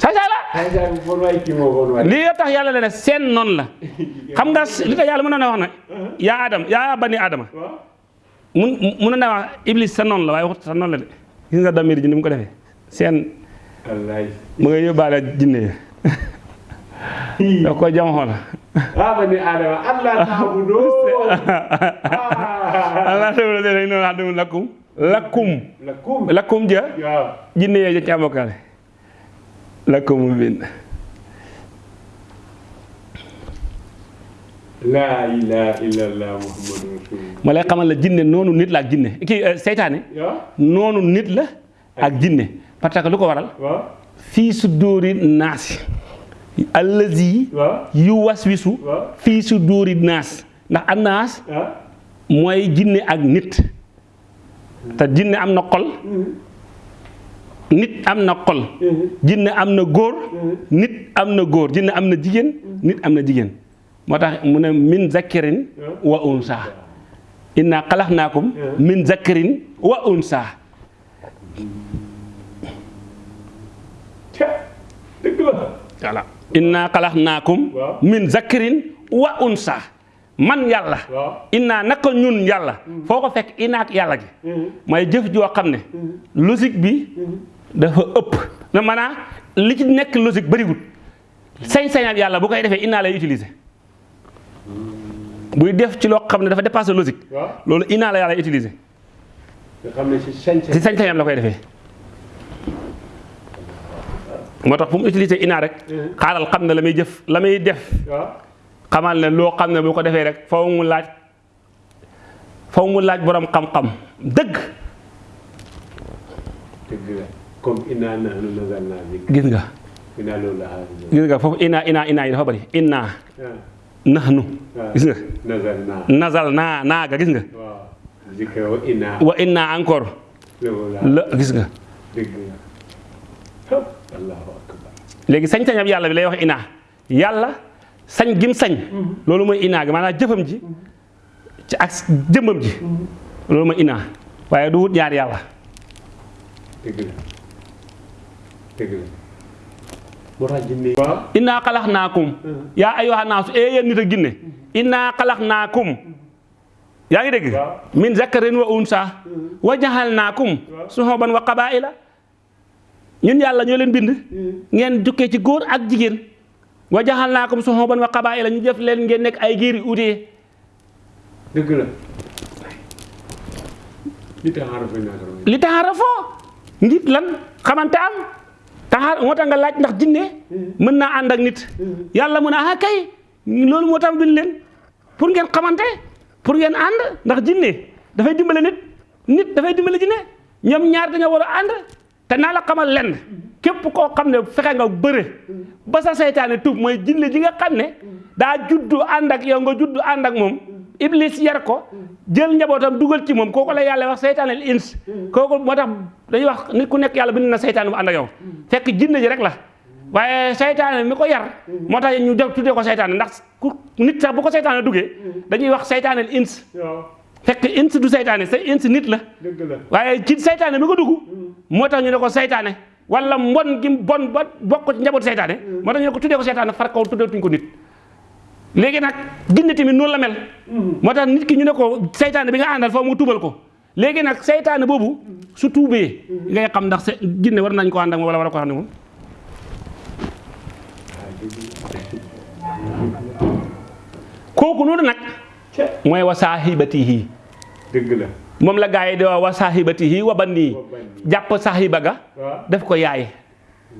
saay saay la lii tax yàlla leen ne seen noonu la xam nga li tax na wax ne yaa adam yaa bani waaw mun na wax iblis sa noonu la waaye waxut sa noonu la de gis nga damir ji ko defee seen wallaay mu nga yóbbaale jinne da ko jam xool ah bani adama allah ta'budu allah xadum lakkum lakkum lakum lakkum ja jinne yee ja caabokaale لكم من لا إله إلا الله محمد رسول الله. ملائكه لا جن نونو نيت لا جن كي شيطان آه، نونو نيت لا أك جن باتاك لوكو وارال في صدور الناس. الذي يوسوس في صدور الناس. دا الناس موي جن اك نيت تا جن امنا خول nit am na xol. Jinne am na góor. Nit am na góor. Jinne am na jigéen. Nit am na jigéen. Moo tax mu ne min zakkarin wa unsa. Inna xalaxnaakum min zakkarin wa unsa. Voilà. Inna xalaxnaakum min zakkarin wa unsa. Man yàlla. Waaw. Inna naka ñun yàlla. Foo ko fekk inaak yàlla gi. Mooy jëf joo xam ne logique bi dafa ëpp na maanaam li ci nekk logique bëriwul sañ-sañal yàlla bu koy defee inaa lay utiliser buy def ci loo xam ne dafa dépassé logique loolu inaa la yàlla utiliser nga xam ne si sañ si sañ-sañam la koy defee moo tax fu mu utiliser inaa rek xaaral xam ne la muy jëf la muy def xamal ne loo xam ne bu ko defee rek faw mu laaj faw mu laaj borom xam-xam dëgg dëgg la comme inna nahnu nazalna zikra gis nga. Inna loolu la xaalis gis nga foofu inaa inaa inaa yi dafa bëri inaa nahnu gis nga. Nazal naa naaga gis nga. Wa inna encore. La gis nga. Léegi sañ-sañam yàlla bi lay wax inaa yàlla sañ gim sañ. Loolu mooy inaa gi maanaam jëfam ji. Ci ak jëmmam ji. Loolu mooy inaa waaye du wut ñaar yàlla. Innaa xalaxnaakum yaa ayyuhan naasu ee yéen nit ak ginne innaa xalaxnaakum yaa ngi dégg? Waaw. min zakarin wa unsa. Wa jaxalnaakum suhuban wa qabaila. Ñun yàlla ñoo leen bind. Ngeen jukkee ci góor ak jigéen. Wa suhuban wa qabaila. Ñu def leen ngeen nekk ay giir yu utee dëgg la. Li foo ngir lan? Xamante am taxaar moo tax nga laaj ndax jinne mën naa ànd ak nit. Yàlla mën ah kay loolu moo tax bind leen. Pour ngeen xamante pour ngeen ànd ndax jinne dafay dimbale nit. Nit dafay dimbale jinne. Ñoom ñaar dañoo war a ànd. Te naa la xamal lenn. Képp koo xam ne fexe nga bëre ba sa seytaane tuub mooy jinne ji nga xam ne daa juddu ànd ak yow nga juddu ànd ak moom iblis yar ko jël njabootam dugal ci moom kooku la yàlla wax seytaane al ins. Kooku moo tax dañuy wax nit ku nekk yàlla bind na seytaane bu ànd ak yow. Fekk jinne ji rek la. Waaye seytaane mi ko yar moo tax ñu def tuddee ko seytaane. Ndax ku nit sax bu ko seytaane duggee dañuy wax seytaane al ins. Fekk ins du seytaane sa ins nit la. Waaye ci seytaane mi ko dugg moo tax ñu ne ko seytaane. Wala mbon gi bon ba bokk ci njaboot seytaane. Moo tax ñu ne ko tuddee ko seytaane far kaw tuddeetuñ ko nit léegi nag jinne tamit noonu la mel. Moo tax nit ki ñu ne ko seytaane bi nga foofu mu tuubal ko. Léegi nag seytaane boobu su tuubee ngay xam ndax jinne war nañ ko ak moom wala war a ko xam kooku noonu nag ca mooy wa saahibatihi dëgg la. Moom la gaa yi di wa saahibatihi wa ga waaw. def ko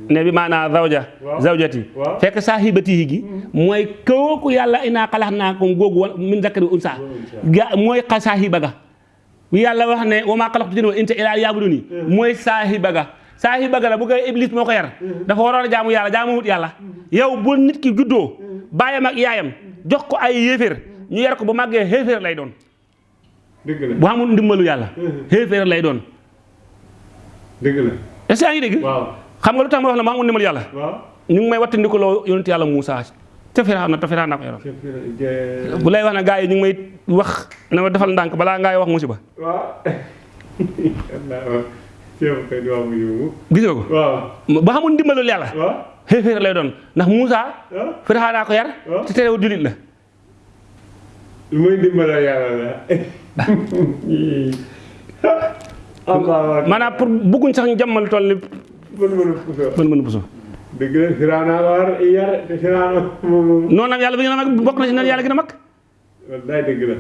ne bi maanaam zawja zawjati. Waaw. fekk saahibatihi gi mooy kooku yàlla inaa xalaxnaakum googu wa min zakari unsa ga mooy xa saahiba ga yàlla wax ne wa maa xalaqtu jinna wal insa illaa liya'buduni mooy saahiba ga saahiba ga la bu koy iblis moo ko yar. Dafa waroon a jaamu yàlla jaamu wut yàlla yow bu nit ki juddoo baayam ak yaayam jox ko ay yéeféer ñu yar ko bu màggee xéeféer lay doon. Dëgg la. Bu amul ndimbalu yàlla xéeféer lay doon. Dëgg la. Yaa ngi dégg? Waaw xam nga lu tax ma wax la mu amul ndimbalu yàlla? Ñu ngi may wattandiku loo yonent yàlla Moussa te Firawna te Firawna ko yoroon. Ca fii bu lay wax ne gars yi ñu ngi may wax na ma defal ndànk balaa ngay wax musiba. Waaw. Allah ceeb kay du am yu gis nga ko? Ba xamul ndimbalul yàlla. Xéeféer lay doon. Ndax Moussa ah Firawna ko yar te terewul jullit la. Lu muy dimbala yàlla la. Maanaam pour bëgguñ sax ñu jàmmal toll ni mën mën a puso mën mën puso dëgg la Firawna war. Yar te bi mag na mag la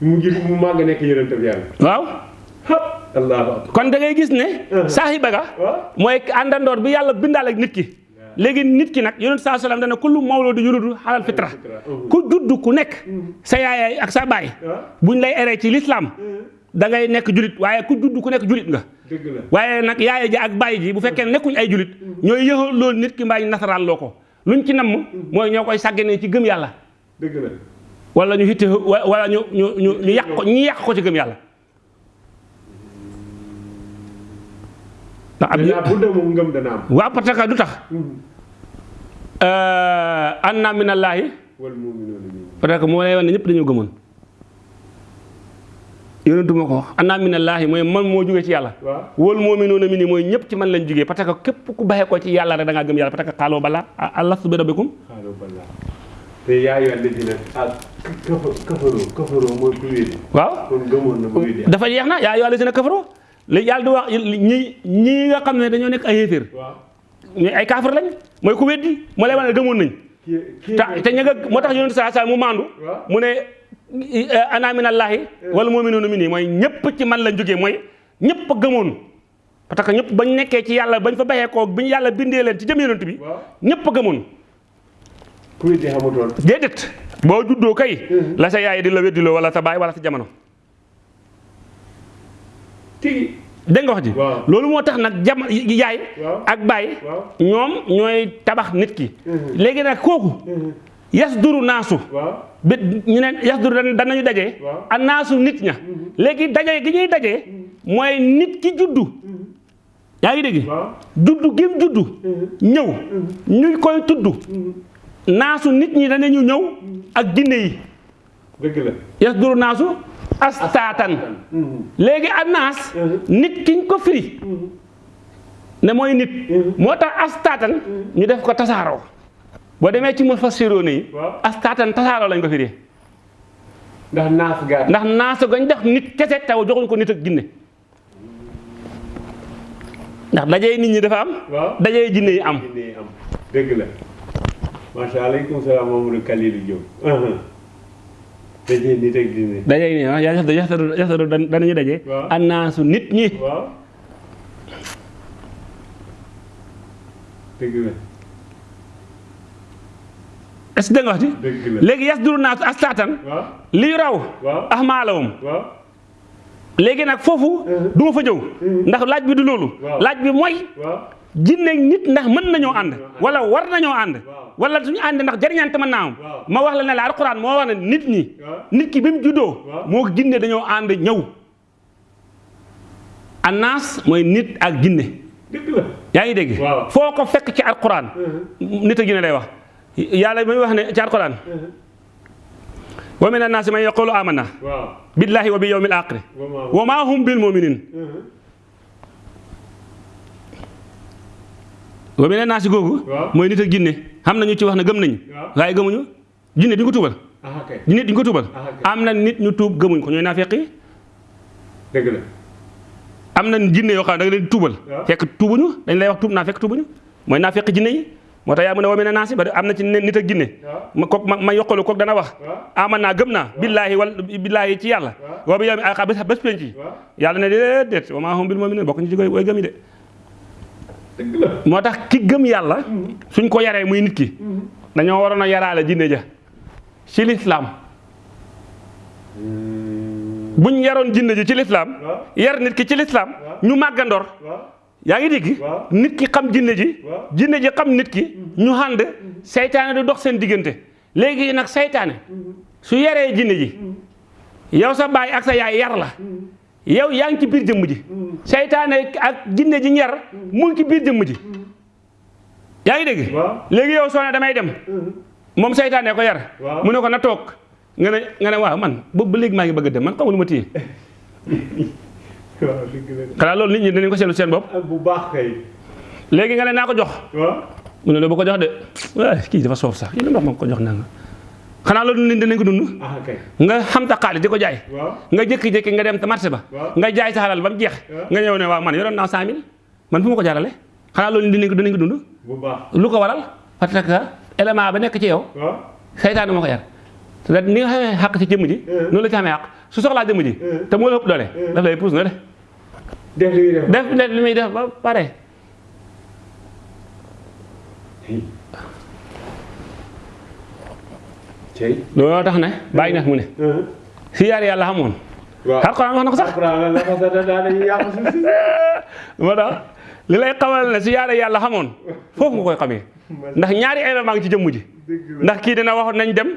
mu mu waaw kon da ngay gis ne saahiba ga waaw mooy àndandoor bi yàlla bindaal ak nit ki. Léegi nit ki nag yonent saa salaam dana kullu mawludu yuludu xalal fitra ku judd ku nekk sa yaay ak sa waaw buñ lay eree ci lislaam da ngay nekk julit waaye ku judd ku nekk julit nga waaye nag yaay ji ak baay ji bu fekkee nekkuñ ay julit ñooy yëxal loolu nit ki mbaa ñu nasaraan loo ko. Luñ ci namm mooy ñoo koy sàgganee ci gëm yàlla. Dëgg la. Wala ñu hitte wa- wala ñu ñu ñu ñu yàq ko ñu yàq ko ci gëm yàlla. Ndax ab bu dee moom ngëm dana am. Waaw parce que du tax? Anna minallaahi wal mu'minuuna minhum parce que moo lay wax ne ñëpp dañoo gëmoon yonentu ma ko. Wax anna minallaahi mooy man moo jógee ci yàlla. Waaw. Wal mu'minuuna minni mooy ñëpp ci man lañ jógee parce que képp ku baxee ko ci yàlla rek da ngaa gëm yàlla parce que xaaloo bala alastu bi rabbikum? Xaaral balaa te yaa yu ànd dina ah kafa kafaroo kafaroo mooy ku wéedi waaw. Kon gëmoon na ba wéedi dafa jeex na yaa yoo si na kafaroo léegi yàlla di wax ñi ñi nga xam ne dañoo nekk ay waaw. Ñu ay kaafar lañ mooy ku weddi moo lay wax ne gëmoon nañ. Te te ña nga moo tax yonent saa saa mu maandu. Waaw. Mu ne ana minallaahi wal mu'minuuna minni. Mooy ñëpp ci man lañ jógee mooy ñëpp a gëmoon. Parce que ñëpp bañ nekkee ci yàlla bañ fa baxee koo bi ñu yàlla bindee leen ci jëm yonent bi a gëmoon. Ku wéedi xamutoon. Déedéet. Boo juddoo kay la sa yaay di la weddiloo wala sa baay wala sa jamono. Tigi. Nga wax ji? Waaw. loolu moo tax nag jam yaay ak baay waaw. ñoom ñooy tabax nit ki. Mhm. léegi nag kooku yas duru naasu. Waaw bi ñu ne yas duru dan danañu dajee Waaw. a naasu nit ña léegi dajee gi ñuy dajee mooy nit ki juddu. Yaa ngi dégg? Juddu gim juddu. Ñëw. Ñu koy tudd. Naasu nit ñi danañu ñëw ak jinne yi. Dëgg la. Yas duru naasu astaatan. Léegi a naas nit kiñ ko firi ne mooy nit. Moo tax astaatan ñu def ko tasaaroo boo demee ci mu fassiroone yi waaw. astaatan tasaaroo lañ ko firi ndax naaf gaat ndax naasu gañ def nit kese taw joxuñ ko nit ak jinne. Ndax dajee nit ñi dafa am waaw. dajee jinne yi am. Dëgg la. Macha allah aleykum salaam Mamadou Kalilou Diop. Dajee nit ak jinne. Dajee nii ah yaa yaxtaru yaxtaru danañu dajee Waaw. annaasu nit ñi. Dëgg la est ce nga wax la léegi yasduru naas astaatan waaw. Li raw. Waaw. Ahmaalahum waaw. Léegi nag foofu du ma fa ñëw. Ndax laaj bi du Waaw. laaj bi waaw. jinne nit ndax mën nañoo ànd wala war ànd Waaw. wala suñu ànd ndax jariñante mën naa am. Waaw. ma wax la ne la alquran moo wax nit ñi nit ki bi mu juddoo Waaw. moo jinne dañoo ànd ñëw. Annaas mooy nit ak jinne. Dëgg la. Yaa ngi dégg? Waaw. foo ko fekk ci alquran nit ak jinne lay wax yàlla muy wax ne ci alquran wa min annaasi man yaqulu amanna. Billahi wa bi yawmil vraiment wa ma hum bil muminin. Wa min annaasi googu Waaw. mooy nit ak jinne. Xam na ñu ci wax ne gëm nañu. Waaye gëmuñu. Jinne duñ ko kay. Jinne duñ ko tuubal. Ok. am na nit ñu tuub gëmuñ ko. Ñooy naafeq yi. Dëgg la. Am na jinne yoo xam da nga leen Waaw. fekk tuubuñu. Dañ lay wax tuub naa fekk tuubuñu. Mooy naa fekk jinne yi moo tax yaa mu ne wa mina naasi ba am na ci nit ak waaw. Ma kook ma ma yokkalu kook dana wax. Waaw. Aman naa gëm naa. Billaahi wal billaahi ci Waaw. wa bi yow mi ay bés bés penc yi. Waaw. Yàlla ne déedéet wa maa hum bil mu'miniin bokk ñu ci way gëm yi de. Dëgg la. Moo tax ki gëm yàlla suñ ko yaree muy nit ki dañoo waroon a yaraale jinne ja. Ci lislaam buñ yaroon jinne ji ci lislaam waaw. yar nit ki ci lislaam Waaw. ñu màggandoor waaw yaa ngi dégg? Nit ki xam jinne ji. Jinne ji xam nit ki. Ñu ànd. Seytaane du dox seen diggante. Léegi nag seytaane su yaree jinne ji yow sa baay ak sa yaay yar la. Yow yaa ngi ci biir jëmm ji. Seytaane ak jinne ji ñar mu ngi ci biir jëmm ji. Yaa ngi dégg? Waaw. Léegi yow soo ne damay dem. Moom seytaane ko yar. Mu ne ko na toog. Nga ne nga ne waaw man boobu ba léegi maa ngi bëgg dem. Man xamul ma téye xanaa loolu nit ñi danañ ko seetlu seen bopp. Ah bu baax kay. Léegi nga ne naa ko jox. Mu ne la bu ko jox de. Waay kii dafa soof sax. Yéen wax ma ko jox naa nga xanaa loolu nit dinañ ko dund. Ah nga xam ta xaalis di ko jaay. Nga jékki-jékki nga dem te marché ba. Nga jaay sa xalal ba mu jeex. Nga ñëw ne waaw man yoroon naa 100000 man fu ma ko jaarale? Xanaa loolu dinañ ko dinañ ko dund? Bu baax. Lu ko waral? Parce que élément ba nekk ci yow. Seytaane moo ko yar. Ni nga xamee xàq ci jëmm ji Eh. noonu la ci xamee xàq su soxlaa jëmm ji Eh. te moo la ëpp doole. Eh. daf lay puus na de. Def li def def. Def li muy def ba pare. Looloo tax ne bàyyi neex mu ne. Si yaar yàlla xamoon. Waaw. Alxuraan wax na ko sax. Moo tax li lay xamal ne si yaare yàlla xamoon foofu nga koy xamee. Ndax ñaari élément ngi ci jëmm ji. Ndax kii dina wax nañ dem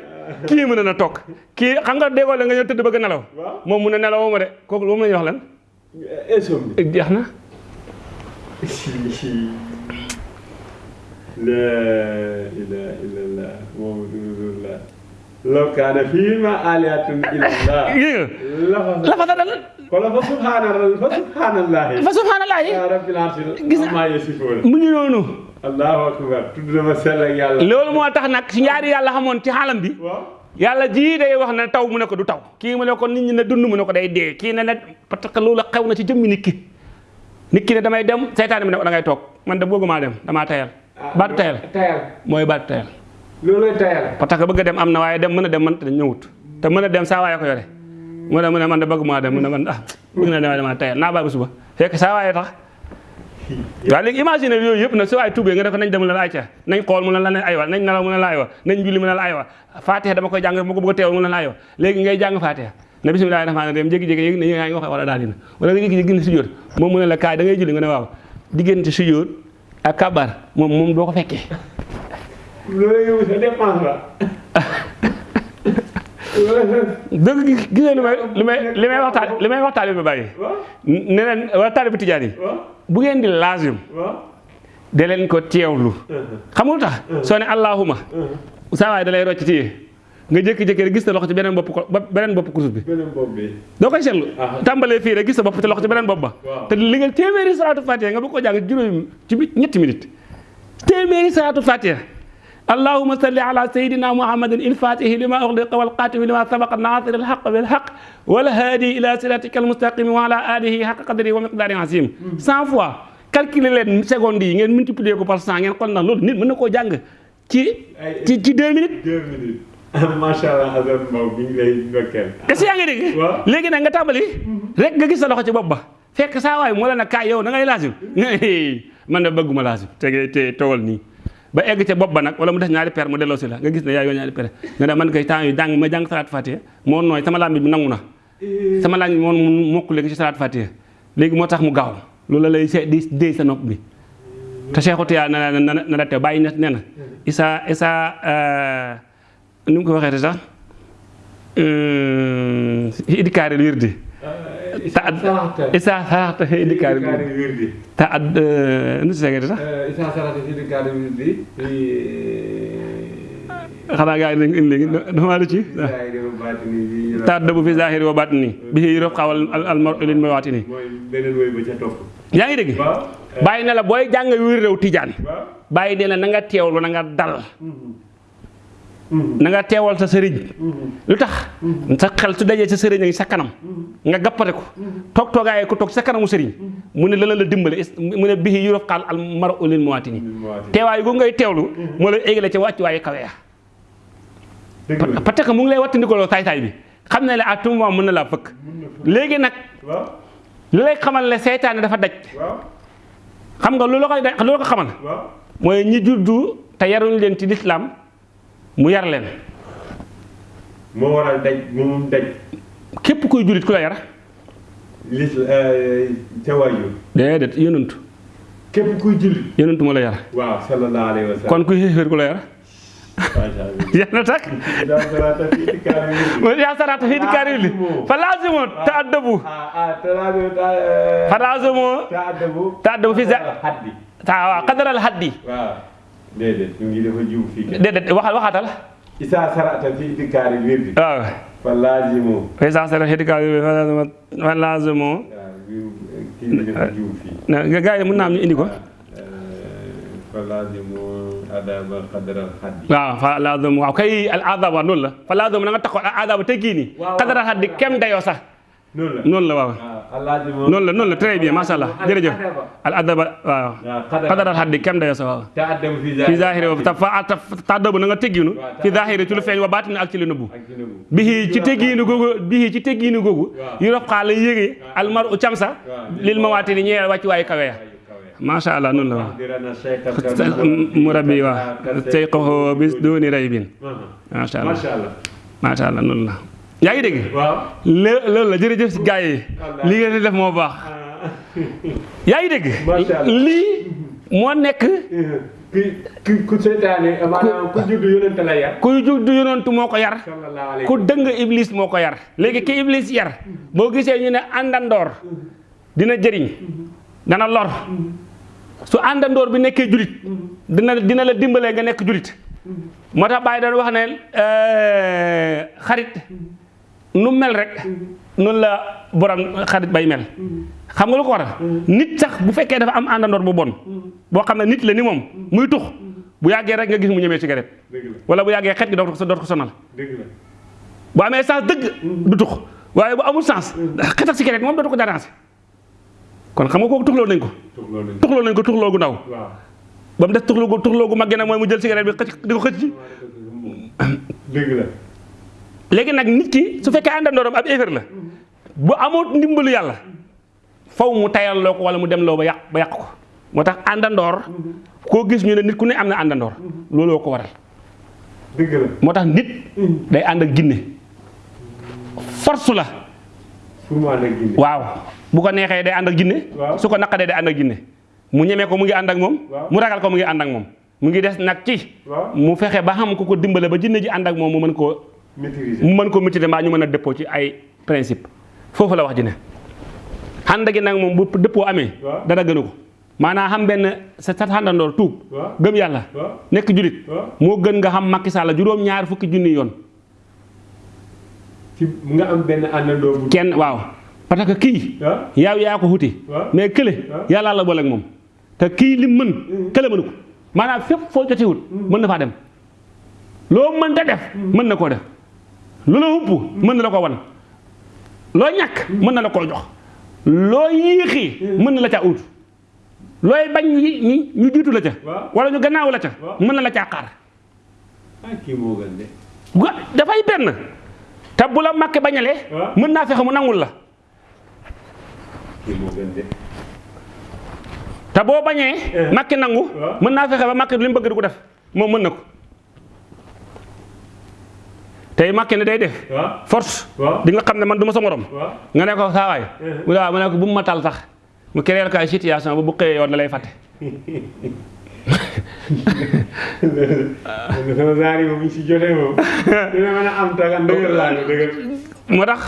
kii mën na toog. Kii xam nga déggoo la nga ñëw tëdd bëgg nelaw. Moom mu ne nelawoo ma de. Kooku moom la ñuy wax lan? Insomnie jeex na. La ilaha illallah muhammadu rasulullah. Law kaana fiihimaa aalihatun illallah gis nga? Lafa la fa dal. Fa subhaanallahi fa subhanallaahi yaa rabbil arsi Gis nga- allahu akbar. Tudd na ma sell ak yàlla. Loolu moo tax nag si ñaari yàlla xamoon ci xaalam bi. Waaw. Yàlla jii day wax ne taw mu ne ko du taw. Kii mu ne ko nit ñi ne dund mu ne ko day dee. Kii ne ne parce que loolu xew na ci jëmmi nit ki. Nit ki ne damay dem seytaane bi ne ko da ngay toog. Man de bëggumaa dem damaa tayal. Baatu tayal. tayal. Mooy baatu tayal. Loolooy tayal. Parce que bëgg dem am na waaye dem mën a dem man te ñëwut. Te mën a dem saa waaye ko yore. Mu ne mu ne man de bëgg maa dem mu ne man ah bëgg na dem damaa tayal. Naa bàyyi ba suba. Fekk saa waaye tax waaw léegi imagine yooyu yëpp nag su waaye tuubee nga def nañ dem la ayca nañ xool mu la aywa nañ nelaw mu la aywa nañ julli mu la aywa fatiha dama koy jàng ma ko bëgg a teewal mu la aywa léegi ngay jàng fatiha. Ne bisimilah rahmaani rahim yëg ne yaa ngi wax wala daal dina wala nga jékki-jékki gis sujjóot moom mu ne la kaay da ngay julli nga ne waaw diggante sujjóot ak kabar moom moom doo ko fekkee. Loolu yow sa dépense la. Dëgg gi gis nga li may li may li may waxtaan li may waxtaan bi bàyyi. Waaw. Ne leen waa bu ngeen di laazim waaw. de leen ko teewlu. Xam nga lu tax soo ne allahuma saa waay da lay rocc téye nga jékki-jékki rek gis sa loxo ci beneen bopp ko ba- beneen bopp kurus bi. Beneen bopp bi. Doo koy seetlu. Ah. tàmbalee fii rek gis sa bopp ci loxo ci beneen bopp ba. Te li nga téeméeri salaatu fatiha nga bëgg ko jàng juróomi ci ñetti minute. Téeméeri salaatu fatiha اللهم صل على سيدنا محمد الفاتح لما أغلق والقاتم لما سبق الناصر الحق بالحق والهادي إلى صراطك المستقيم وعلى آله حق قدره ومقدار عظيم 100 فوا كالكيل لين سكوند يي نين ملتيبلي كو بار 100 نين كون نان لول نيت منكو جانغ تي تي 2 مينيت 2 مينيت ما شاء الله هذا ماو بين لي نوكل كاس ياغي ديك لغي نغا تامبالي ريك غا غيس لوخو سي بوبا فك سا واي مولانا كايو نغاي لازم من بغوما لازم تي تي تولني ba egg ca bopp ba nag wala mu des ñaari per mu delloo si la. Nga gis ne yaa yoo ñaari per. Nga ne man kay temps yu jàng ma jàng salaat fatiha. Moo nooy sama lambi bi nangu na. Sama laaj moom mu mokk léegi ci salaat fatiha. Léegi moo mu gaaw. Loolu la lay di déy sa nopp bi. Te Cheikhu Tiyaa na na na na teew bàyyi nee na. Isa isa ni mu ko waxee sax? Idikaaril wirdi ta ad isa saraxta idikaaril wirdi. Wirdi ta ad nu si segee sax isa sarata idikaaril wirdi? Xanaa gaa yi lañ indi dama la ci ta ad bu fi zahiri wa batini bi yërof xawal al mar lin may waati nii mooy beneen woy ba ca topp yaa ngi dégg waaw bàyyi na la booy jàng wir réew tijaan waaw bàyyi nee na na nga teewlu na nga dal na nga teewal sa sëriñ. Lu tax? Sa xel su dajee sa sëriñ ngi sa kanam. Nga gappate ko. Toog toogaayee ko toog sa kanamu sëriñ. Mu ne la la dimbale. Mu ne bii yurof xaal al mara ulin muwaati nii teewaay gu ngay teewlu moo lay égale ci wàcc waaye kawe ya. La parce que mu ngi lay wattandikoloo saay-saay bi. Xam ne la à tout moment mën na laa fëkk. Léegi nag waaw. li lay xamal seytaane dafa daj. Xam nga lu la koy lu la ko xamal? Mooy ñi juddu te yaruñ leen ci lislaam mu yar leen. Moo waral daj moom daj. Képp kuy jullit ku la yar. Lis ca waajur. Déedéet yonantu képp kuy jullit. Yonantu moo la yar. Waaw sallallahu alayhi wa sallam. Kon kuy xéeféer ku la yar. Macha allah. Yar na tak daa sarata fi idikaaril wirdi mooy yaa sarata fii di kaari li fa laazimo ta addabu. Ah ah talaado ta fa laazimo ta addabu. Ta addabu fi haddi ta waaw qadaral haddi ديدت واخا واخا تال اذا سرعت في ذكار الورد آه فلازمو اذا سرعت في ذكار الورد فلازمو نعم غاي من نام نيديكو فلازمو ادب قدر الحد واه فلازمو كاي العذاب نولا فلازمو نغا تخو العذاب تيغيني قدر الحد كم دايو صح noonu la. Waaw. Laazimu noonu la noonu la. Très bien allah. Jërëjëf. Al adaba waaw. Qadar qadaral haddi kem dayoo sax waaw. Ta fi zahiri wa ta fa ta tàddabu na nga tegginu fi zahiri ci lu feeñ wa baatini ak ci lu nëbbu. Bihi ci teggiinu googu bihi ci teggiinu googu Waaw. yu rob xaala yéege almar u camsa Waaw. lil ma waati ni ñeel wàcc waayu kawe ya. Ayu kawe macha allah noonu la waaw. Dirana shaykh mu rabbi waaw. tey ko bis dooni ray yaa ngi dégg? Loolu la jërëjëf si gars yi. Li ngeen di def moo baax. Yaa ngi dégg? Macha Allah. lii moo nekk ki ki ku seytaane maanaam ku judd yonente la yar. kuy jug du yonantu moo ko yar. Ku dëng iblis moo ko yar. Léegi ki iblis yar boo gisee ñu ne àndandoor dina jëriñ dana lor. Su àndandoor bi nekkee julit dina dina la dimbalee nga nekk julit. Moo tax bàyyi doon wax ne euh, xarit nu mel rek noonu la borom xarit bay mel. Xam nga lu ko waral? Nit sax bu fekkee dafa am àndandoor bu bon boo xam ne nit la ni moom muy tux bu yàggee rek nga gis mu ñemee cigarette. Wala bu yàggee xet gi doot ko doot ko sonal. Bu amee sens dëgg du tux. Waaye bu amul sens xet ak cigarette moom dootu ko déranger. Kon xam nga kooku tuxloo nañ ko. Tux loolu lañ tuxloo nañ ko tuxloo gu ndaw. Waaw. Ba mu des tuxloo gu tuxloo gu mag nag mooy mu jël cigarette bi xëcc di ko xëcc. Ci dëgg la léegi nag nit ki su fekkee àndandooram ab effet la bu amoon ndimbalu yàlla faw mu tayal loo ko wala mu dem loo ba yàq ba yàq ko. Moo tax àndandoor koo gis ñu ne nit ku ne am na àndandoor looloo ko waral. Dëgg la. Moo tax nit day ànd ak ginne. Force la. Waaw. Bu ko neexee day ànd ak Waaw. su ko naqadee day ànd ak jinne mu ñemee ko mu ngi ànd ak Waaw. mu ragal ko mu ngi ànd ak moom. Mu ngi des nag ci. Mu fexe ba xam ku ko dimbale ba jinne ji ànd ak moom mu mën maîtriser mu mën ko maîtriser mbaa ñu mën a dëppoo ci ay principe. Foofu la wax ji ne. Ànd gi nag moom bu dëppoo amee dara gënu ko. Maanaam xam benn sa sa àndandoor tuub. Gëm yàlla. Nekk julit. Moo gën nga xam Macky Sall juróom-ñaar fukki junni yoon. Ci nga am benn àndandoo kenn waaw. Parce que kii yaaw yaa ko xuti mais kële waaw. yàllaa la boole ak moom. Te kii lim mën kële mënu ko. Maanaam fépp foo jotewut mën na faa dem. Loo mënta def mën na koo def lu la hupp mën na la ko wan. Loo ñàkk mën na la koo jox. Loo yéexi mën na la caa ut. Looy bañ ñi ñu jiitu la ca. Wala ñu gannaaw la ca. Mën na la caa xaar. Ah dafay benn. Te bu la màkke bañalee mën naa fexe mu nangul la. Te boo bañee makki nangu waaw. mën naa fexe ba mu bëgg di ko def moom mën na ko tey makki ne day def. Force. Di nga xam ne man du ma sa morom. Nga ne ko ne waaw mu ne ko bu ma tal sax mu créer ko ay situation ba bu xëyee yoon lay fàtte. Sama zaar yi moom ñu si jotee moom. Dina mën a am taga dëgër laa ko dëgër moo tax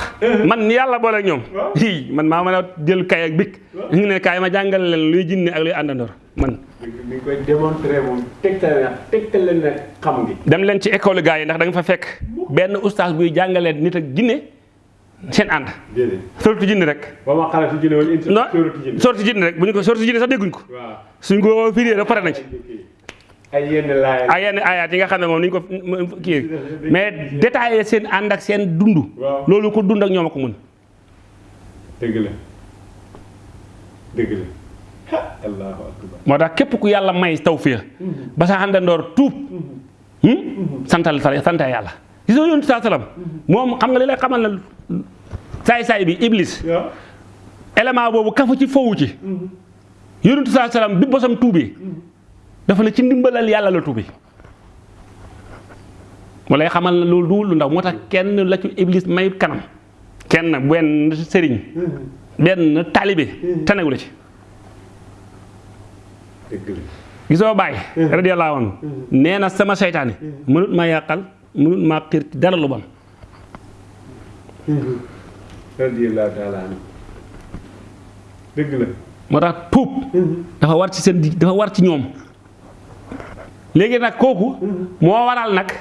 man ni yàlla boole ñoom. Waaw. hi man maa mën a jël kay ak bik. Ñu ne kaay ma jàngal leen luy jinne ak luy àndandoor man. Ni koy démontrer moom tegtal na tegtal leen nag xam gi. Dem leen ci école gars yi ndax da nga fa fekk benn ustaas buy jàngalee nit ak seen ànd. Déedéet. Sorti jinne rek. Ba ma si jinne wala sóoratu jinne. sorti jinne rek. Bu ñu ko sorti jinne sax dégguñ ko. Waaw. Suñ ko firee rek pare nañ ci ay yenn laay. Ay yenn ayaat yi nga xam ne moom ni ñu ko kii mais détaillé seen ànd ak seen dund. Loolu ko dund ak ñoom ko mën. Dëgg la. Dëgg la. Allahu akbar. Moo tax képp ku yàlla may tawfiix ba sa àndandoor tuub hmm? santal sa sant yàlla. Gis nga yonent saa salaam moom xam nga li lay xamal na saay-saay bi iblis. Waaw élément boobu kafu ci fowu ci. Yonent saa salaam bi bosam tuubee dafa ne ci ndimbalal yàlla la tuubee mu lay xamal na loolu du lu ndaw moo tax kenn la ci iblis may kanam. Kenn benn sëriñ benn taalibe tanewu la ci. La. Gisoo bàyyi radiyallahu anhu. Nee na sama seytaane mënut ma yàqal mënut maa xiir ci dara lu bon. Radiyallahu taala anhu. Dëgg la. Moo tax tuub dafa war ci seen dafa war ci ñoom léegi nag kooku moo waral nag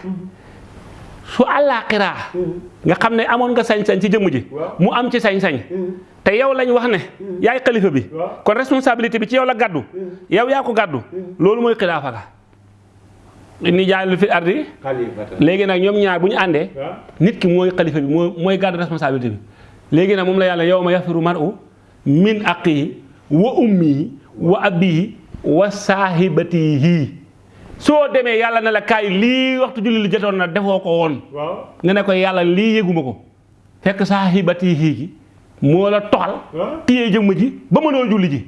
su àllaaxiraa nga xam ne amoon nga sañ-sañ ci jëmm ji mu am ci sañ-sañ. Te yow lañ wax ne yaay xalifa bi. Kon responsabilité bi ci yow la gàddu. Yow yaa ko gàddu. Loolu mooy xilaafa ga. Ni jaay lu fi ardi léegi nag ñoom ñaar bu ñu àndee nit ki mooy xalifa bi mooy mooy gàddu responsabilité bi. Léegi nag moom la yàlla yow ma yafiru mar'u min aqihi wa ummihi wa abihi wa saahibatihi soo demee yàlla ne la kaay lii waxtu julli li jotoon na defoo ko woon. Nga ne ko yàlla lii yëguma ko. fekk saahibatihi gi moo la toxal. Waaw. téye jëmm ji ba mënoo julli ji.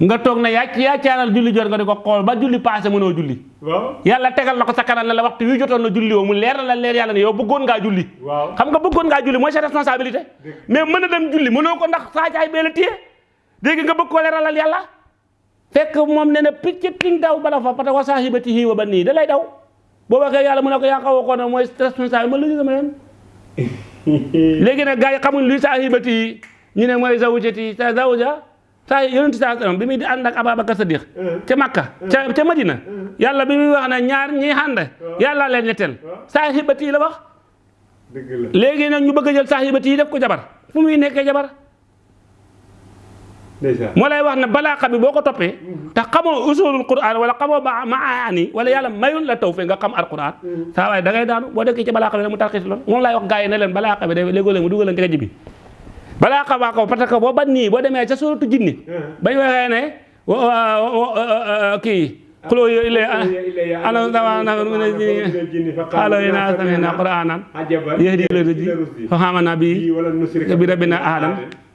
nga toog na yaa yaa caaral julli jot nga di ko xool ba julli passé mënoo julli. Yàlla tegal na ko sa kanam ne la waxtu wi jotoon na julli woo mu leer na la leer yàlla ne yow bëggoon ngaa julli. Xam nga bëggoon ngaa julli mooy sa responsabilité. Mais mën a dem julli mënoo ko ndax saa caay bee la téye. dégg nga bëgg koo leeralal yàlla fekk moom ne na picc ting daw bala fa que wa saahibatihi wa banii da lay daw. Boo waxee yàlla mu ne ko yaa xaw ko ne mooy responsable ma lu ñu sama yoon léegi nag gars yi xamuñ luy saahibatihi ñu ne mooy zawjati sa zawja saa yonent saa sallam bi muy di ànd ak Ababacar Sadiq ca Makka ca ca Madina. Yàlla bi muy wax ne ñaar ñi ànd yàlla leen ñetteel saahibatihi la wax. Léegi nag ñu bëgg a jël saahibati yi def ko jabar. Fu muy nekkee jabar moo lay wax ne balaaxa bi boo ko toppee te xamoo usulul quran wala xamoo ba maani wala yàlla mayul la taw fe nga xam alquran saa waaye da ngay daanu boo dekkee ci balaaxa bi mu tarxis lool. Moom laay wax gars yi ne leen balaaxa bi léegoo leen mu dugal ci bi. Balaaxa baa ko parce que boo ban nii boo demee ca suratu jinni bañ waxee ne wa- wa- wa- wa- kii xuloo yo ile ana dama na xaalo yi naa samina quranan yahdi ila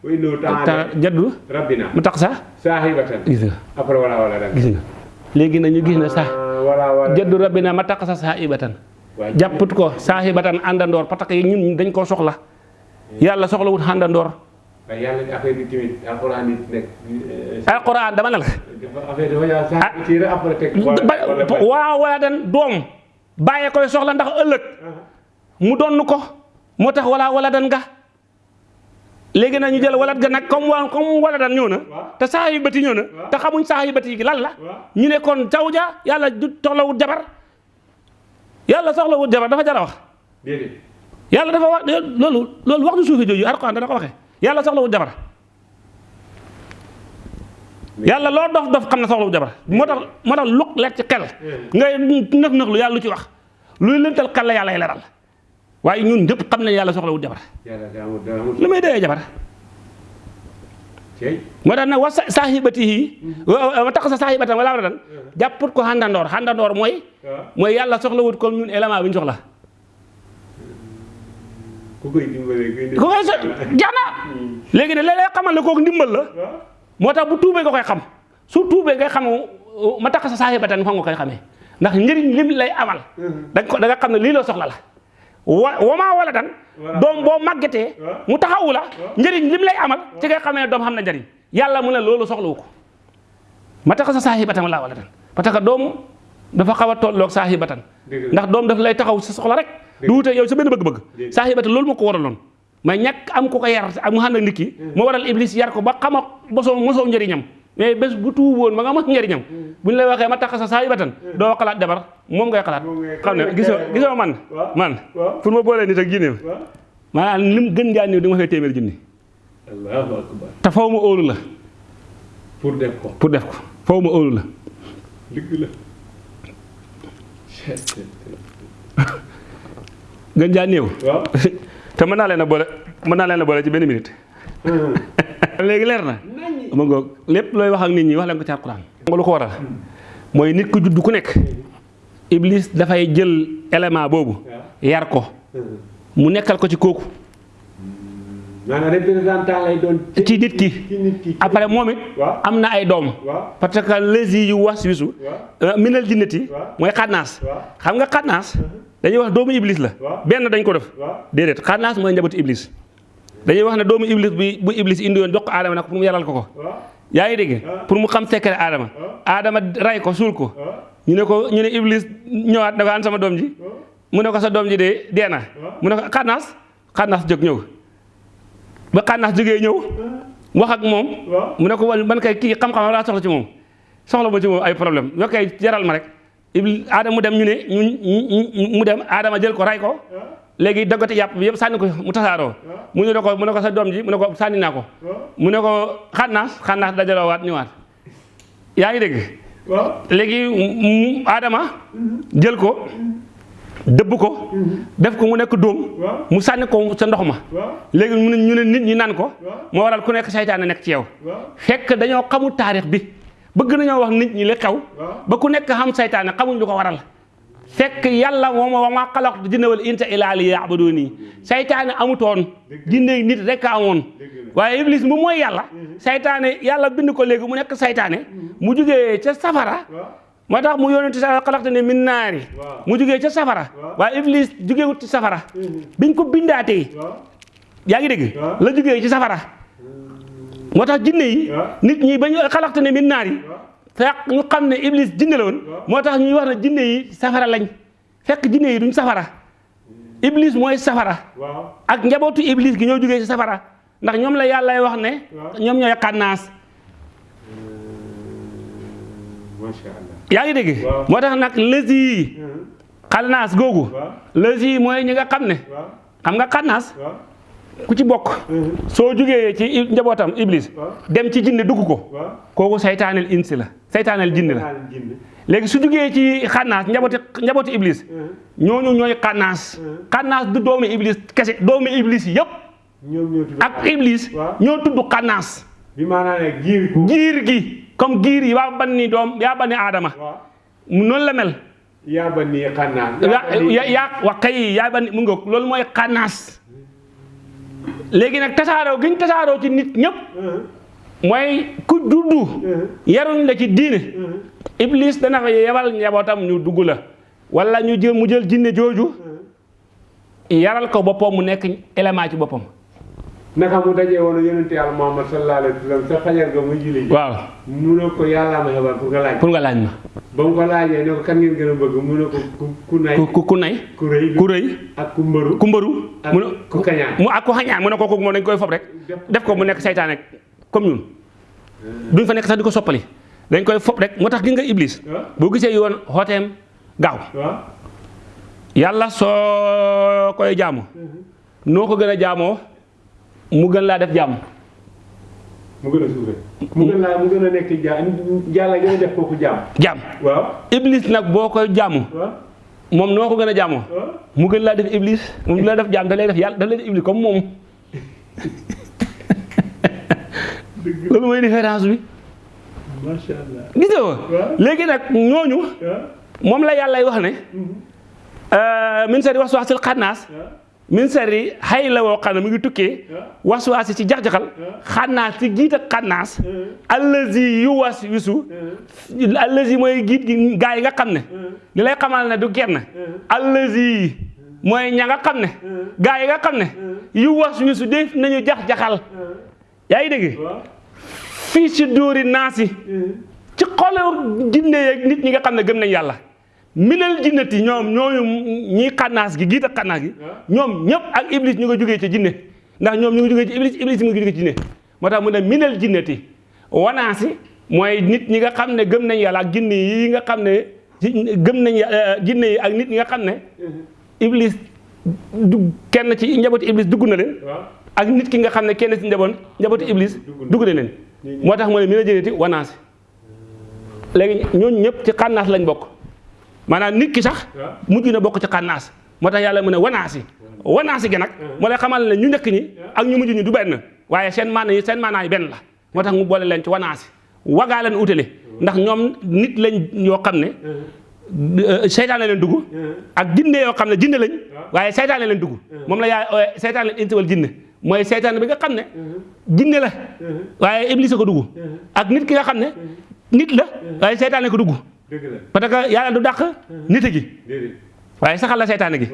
rusdi fa xamana bi wala nusrika bi rabbina. Ahadan wa innahu ta jaddu rabbina? Mu tax sax saahibatan gis nga après wala wala dan gis nga léegi nag ñu gis ne sax wala wala jaddu rabbina ma tax sa saahibatan waa jàpput ko saahibatan àndandoor parce que ñun dañ koo soxla yàlla soxlawut àndandoor waaye yàlla ni affaire bi tamit alxuraan nit nekk alquran dama ne la affaire dafa yaa sax ci après wala dan doom bàyyee koy soxla ndax ëllëg mu donn ko. Moo tax wala wala dan nga léegi nag ñu jël walat ga nag comme comme wala dan ñëw na te saahibati ñëw na te xamuñ saahibati gi lan la. Ñu ne kon zawja yàlla du soxlawut jabar. Yàlla soxlawut jabar dafa jar a wax. Yàlla dafa wax loolu loolu wax du suufi jooju alquran dana ko waxee yàlla soxlawut jabar. Yàlla loo dof dof xam ne soxlawut jabar. Moo tax moo tax lu leer ci xel. Ngay nëx nëx lu yàlla lu ci wax. Luy lëntal xel la leeral waaye ñun ñëpp xam nañ yàlla soxlawut jabar. Yàlla daa amul daa amul lu may doyee jabar. Moo tax nag wa sa- saahibatihi wa wa tax sa saahibatan wala wala dan jàpput ko xàndandoor. Mooy waaw mooy yàlla soxlawut comme ñun élément bi ñu soxla. Ku koy dimbalee kuy ku koy so jax na. Léegi ne léeg-léeg xamal kooku ndimbal la. Waaw moo tax bu tuubee nga koy xam. Su tuubee ngay xam ma tax sa saahibatan fa nga koy xamee. Ndax njëriñ lim lay amal. Da nga ko da nga xam ne lii la soxla la wa wamaa wala dan Voilà. doom boo màggetee Waaw. mu taxawu la njëriñ lim lay amal ci ngay xamee ne doom xam na njëriñ. Yàlla mu ne loolu soxlawu ko. Ma tax sa saahibatan laa wala dan parce que doom dafa xaw a tolloog saahibatan Dëgg la. ndax doom daf lay taxaw sa soxla rek. Du wute yow sa benn bëgg-bëgg. Dëgg. saahibatan loolu moo ko waraloon. Mais ñàkk am ko ko yar ak mu ànd ak nit ki moo waral iblis yar ko ba xama bosoo mosoo njëriñam mais bés bu tuuboon ba nga mos njëriñam bu ñu lay waxee ma tax sa saahibatan doo xalaat jabar moom ngay xalaat. Moom ngay xam ne xalaat. gisoo gisoo man? Man. pour ma boolee nit ak jinne. Maanaam lim gën jaa néew di nga ma fay téeméer junni. Allahu akbar. Te faw ma óolu la. Pour def ko. Pour def ko. Faw ma óolu la. Dëgg la. Gën jaa néew. Te mën naa leen a boole mën naa leen a boole ci benn minute léegi leer na. Ma ngoog lépp looy wax ak nit ñi wax leen ko ci alquran nga lu ko waral. Mooy nit ku judd ku nekk iblis dafay jël élément boobu yar ko. Mu nekkal ko ci kooku. Maanaam représentant lay doon ci nit ki. après moom it am na ay doom. Parce que lesi yu was wisu waaw. minal jinnati mooy xannaas xam nga xannaas dañuy wax doomu iblis la. Benn dañ ko def. Déedéet xannaas mooy njabootu iblis dañuy wax ne doomu iblis bi bu iblis indi woon jox ko aadama nag pour mu yaral ko ko. Waaw. Yaa ngi dégg? Ah. pour mu xam secret aadama Ah. aadama ray ko suul ko. Ñu ne ko ñu ne iblis ñëwaat dafa an sama doom ji? Mu ne ko sa doom ji de dee na. Ah. mu ne ko xannaas? Xannaas jóg ñëw. Ba xannaas jógee ñëw wax ak moom. Waaw. Mu ne ko man kay kii xam-xam laa soxla ci moom. Soxla ma ci moom ay problème. Yoo koy jaral ma rek. Iblis aadama mu dem ñu ne ñu mu dem aadama jël ko ray ko waaw léegi daggate yàpp bi yëpp sànni ko mu tasaaroo. Mu ne ko mu ne ko sa doom ji mu ne ko sànni naa ko. Waaw. Mu ne ko xannaas xannaas dajaloo waat ñëwaat. Yaa ngi dégg? Waaw. Léegi mu aadama jël ko dëbb ko def ko mu nekk dóom. Waaw. Mu sànni ko sa ndox ma. Waaw. Léegi mu ñu ne nit ñi naan ko. Moo waral ku nekk saytaane nekk ci yow. Fekk dañoo xamul taarix bi. Bëgg nañoo wax nit ñi li xew. Ba ku nekk xam xamuñ lu ko waral fekk yàlla moom wa maa xalaqtu jinna wal insa illaa liya'buduuni saytaane amutoon jinne nit rek a amoon. Dëgg la waaye iblis mu mooy yàlla. Saytaane yàlla bind ko léegi mu nekk saytaane mu jugee ca safara. Waaw moo tax mu yónente sa xalaqta ne min Waaw. mu jugee ca safara. Waaye iblis jugewut ci safara. Biñ ko bindaatee. Yaa ngi dégg? La jugee ci safara. Moo tax jinne yi nit ñi ba ñu xalaqta ne min waaw fekk ñu xam ne iblis jinne la woon. Moo tax ñuy wax ne jinne yi safara lañ. fekk jinne yi duñ safara. Iblis mooy safara. Ak njabootu iblis gi ñoo jógee ci safara. ndax ñoom la yàlla wax ne Waaw. ñoom ñooy xannaas. Macha allah yaa ngi dégg? Waaw. moo tax nag lësi yi xannaas googu. Waaw. lësi yi mooy ñi nga xam ne waaw. xam nga ku ci bokk. soo jógee ci njabootam iblis dem ci jinne dugg ko. Waaw. kooku saytaaneel insi la saytaaneel jinne la. Léegi su jógee ci xannaas njabooti njabooti iblis ñooñu ñooy xannaas. Xannaas du doomi iblis kese doomi iblis yépp. Tudd ak iblis ñoo tudd xannaas. Bi maanaam ne giir ko giir gi comme giir yi waa banni doom yaa banni mu noonu la mel. Yaa ba nii xanaa yaa yaa yaa wax kay yaa banni mu ngoog loolu mooy xannaas léegi nag tasaaroo gi ñu tasaaroo ci nit ñëpp. Mooy ku juddu yaruñ la ci diine. Iblis dana fa yebal njabootam ñu dugg la. Wala ñu jël mu jël jinne jooju. Yaral ko boppam mu nekk élément ci boppam naka mu dajee woon yonente yàlla Muhammad sallallahu alayhi wa sallam sa fajar ga muy julli waaw. Mu ne ko yàllaa ma xebal pour nga laaj. Pour nga laaj ma. Ba mu ko ne ko kan ngeen gën a bëgg mu ne ko ku nay. Ku ku nay? Ku rëy ku rëy. Ak ku mbëru. Ku ak mu ne ku kañaan. mu ak ku xañaan. Mu ne ko kooku moom dañ koy fob rek. Def ko. Mu nekk saytaane comme ñun. Duñ fa nekk sax di ko soppali. Dañ koy fob rek. Moo tax gi nga iblis. Waaw boo gisee yoon xooteem gaaw. Waaw yàlla soo koy jaamu. Noo ko gën a jaamoo mu gën laa def jaamu mu gën a suufee mu gën laa mu gën a nekk jaam yàlla gën a def kooku jaam jaam waaw. Iblis nag boo koy waaw. moom noo ko gën a mu gën laa def iblis du la def jaam da lay def yàlla da lay def iblis comme moom. Loolu mooy différence bi. Macha allah. Gis nga ko? Léegi nag ñooñu moom la yàlla wax ne min sari waswasil xannaas waaw min sari xay la woo xam ne mu ngi tukkee waswaasi ci jax-jaxal. Xannaas ci giit ak allazi yu was wisu allazi mooy giit gi gaa yi nga xam ne. Li lay xamal ne du kenn allazi mooy ña nga xam ne. Gaa yi nga xam ne. Yu was wisu def nañu jax-jaxal. Yaa ngi dégg? Fii si dóori naasi. Ci xolu jinne yeeg nit ñi nga xam ne gëm nañ yàlla minal jinnati ñoom ñooñu ñi xannaas gi giit ak xannaas gi ñoom ñëpp ak iblis ñu nga jógee ci jinne. Ndax ñoom ñu ngi jógee ci iblis iblis mu jógee ci jinne. Moo tax mu ne minal jinnati wanaasi mooy nit ñi nga xam ne gëm nañ yàlla ak jinne yi nga xam ne gëm nañ jinne yi ak nit ñi nga xam ne iblis du kenn ci njabooti iblis dugg na leen. Ak nit ki nga xam ne kenn ci njaboot njabooti iblis dugg na. leen. Moo tax mu ne minal jinnati wanaasi. Léegi ñooñu ñëpp ci xannaas lañ bokk maanaam nit ki sax mujj na bokk ci xannaas moo tax yàlla mu ne wanaasi. Wanaasi gi nag moo lay xamal ne ñu njëkk ñi ak ñu mujj ñi du benn. Waaye seen maana yi seen maanaa yi benn la. Moo tax mu boole leen ci wanaasi. Wagaa leen utale ndax ñoom nit lañ yoo xam ne seytaane leen dugg. Ak jinne yoo xam ne jinne lañ. Waaye seytaane leen dugg. Moom la yaay ooye seytaane leen insi wal jinne. Mooy bi nga xam ne jinne la. Waaye iblis ko dugg. Ak nit ki nga xam ne nit la. Waaye seytaane ko dugg parce que yàlla du dàq nit gi. Waaye saxal la seytaane gi.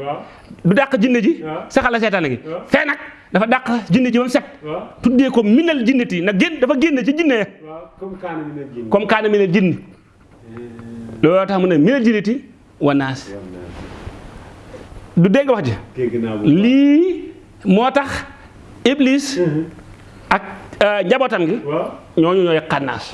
Du dàq jinne ji. Saxal la seytaane gi. Fee nag dafa dàq jinne ji ba mu set. Tuddee ko minal jinnati. Nag génn dafa génn ci jinne comme kaana minal jinni. Looloo tax mu ne minal jinnati wa naas. Du dégg wax ji? Lii moo tax iblis ak njabootam gi ñooñu ñooy xannaas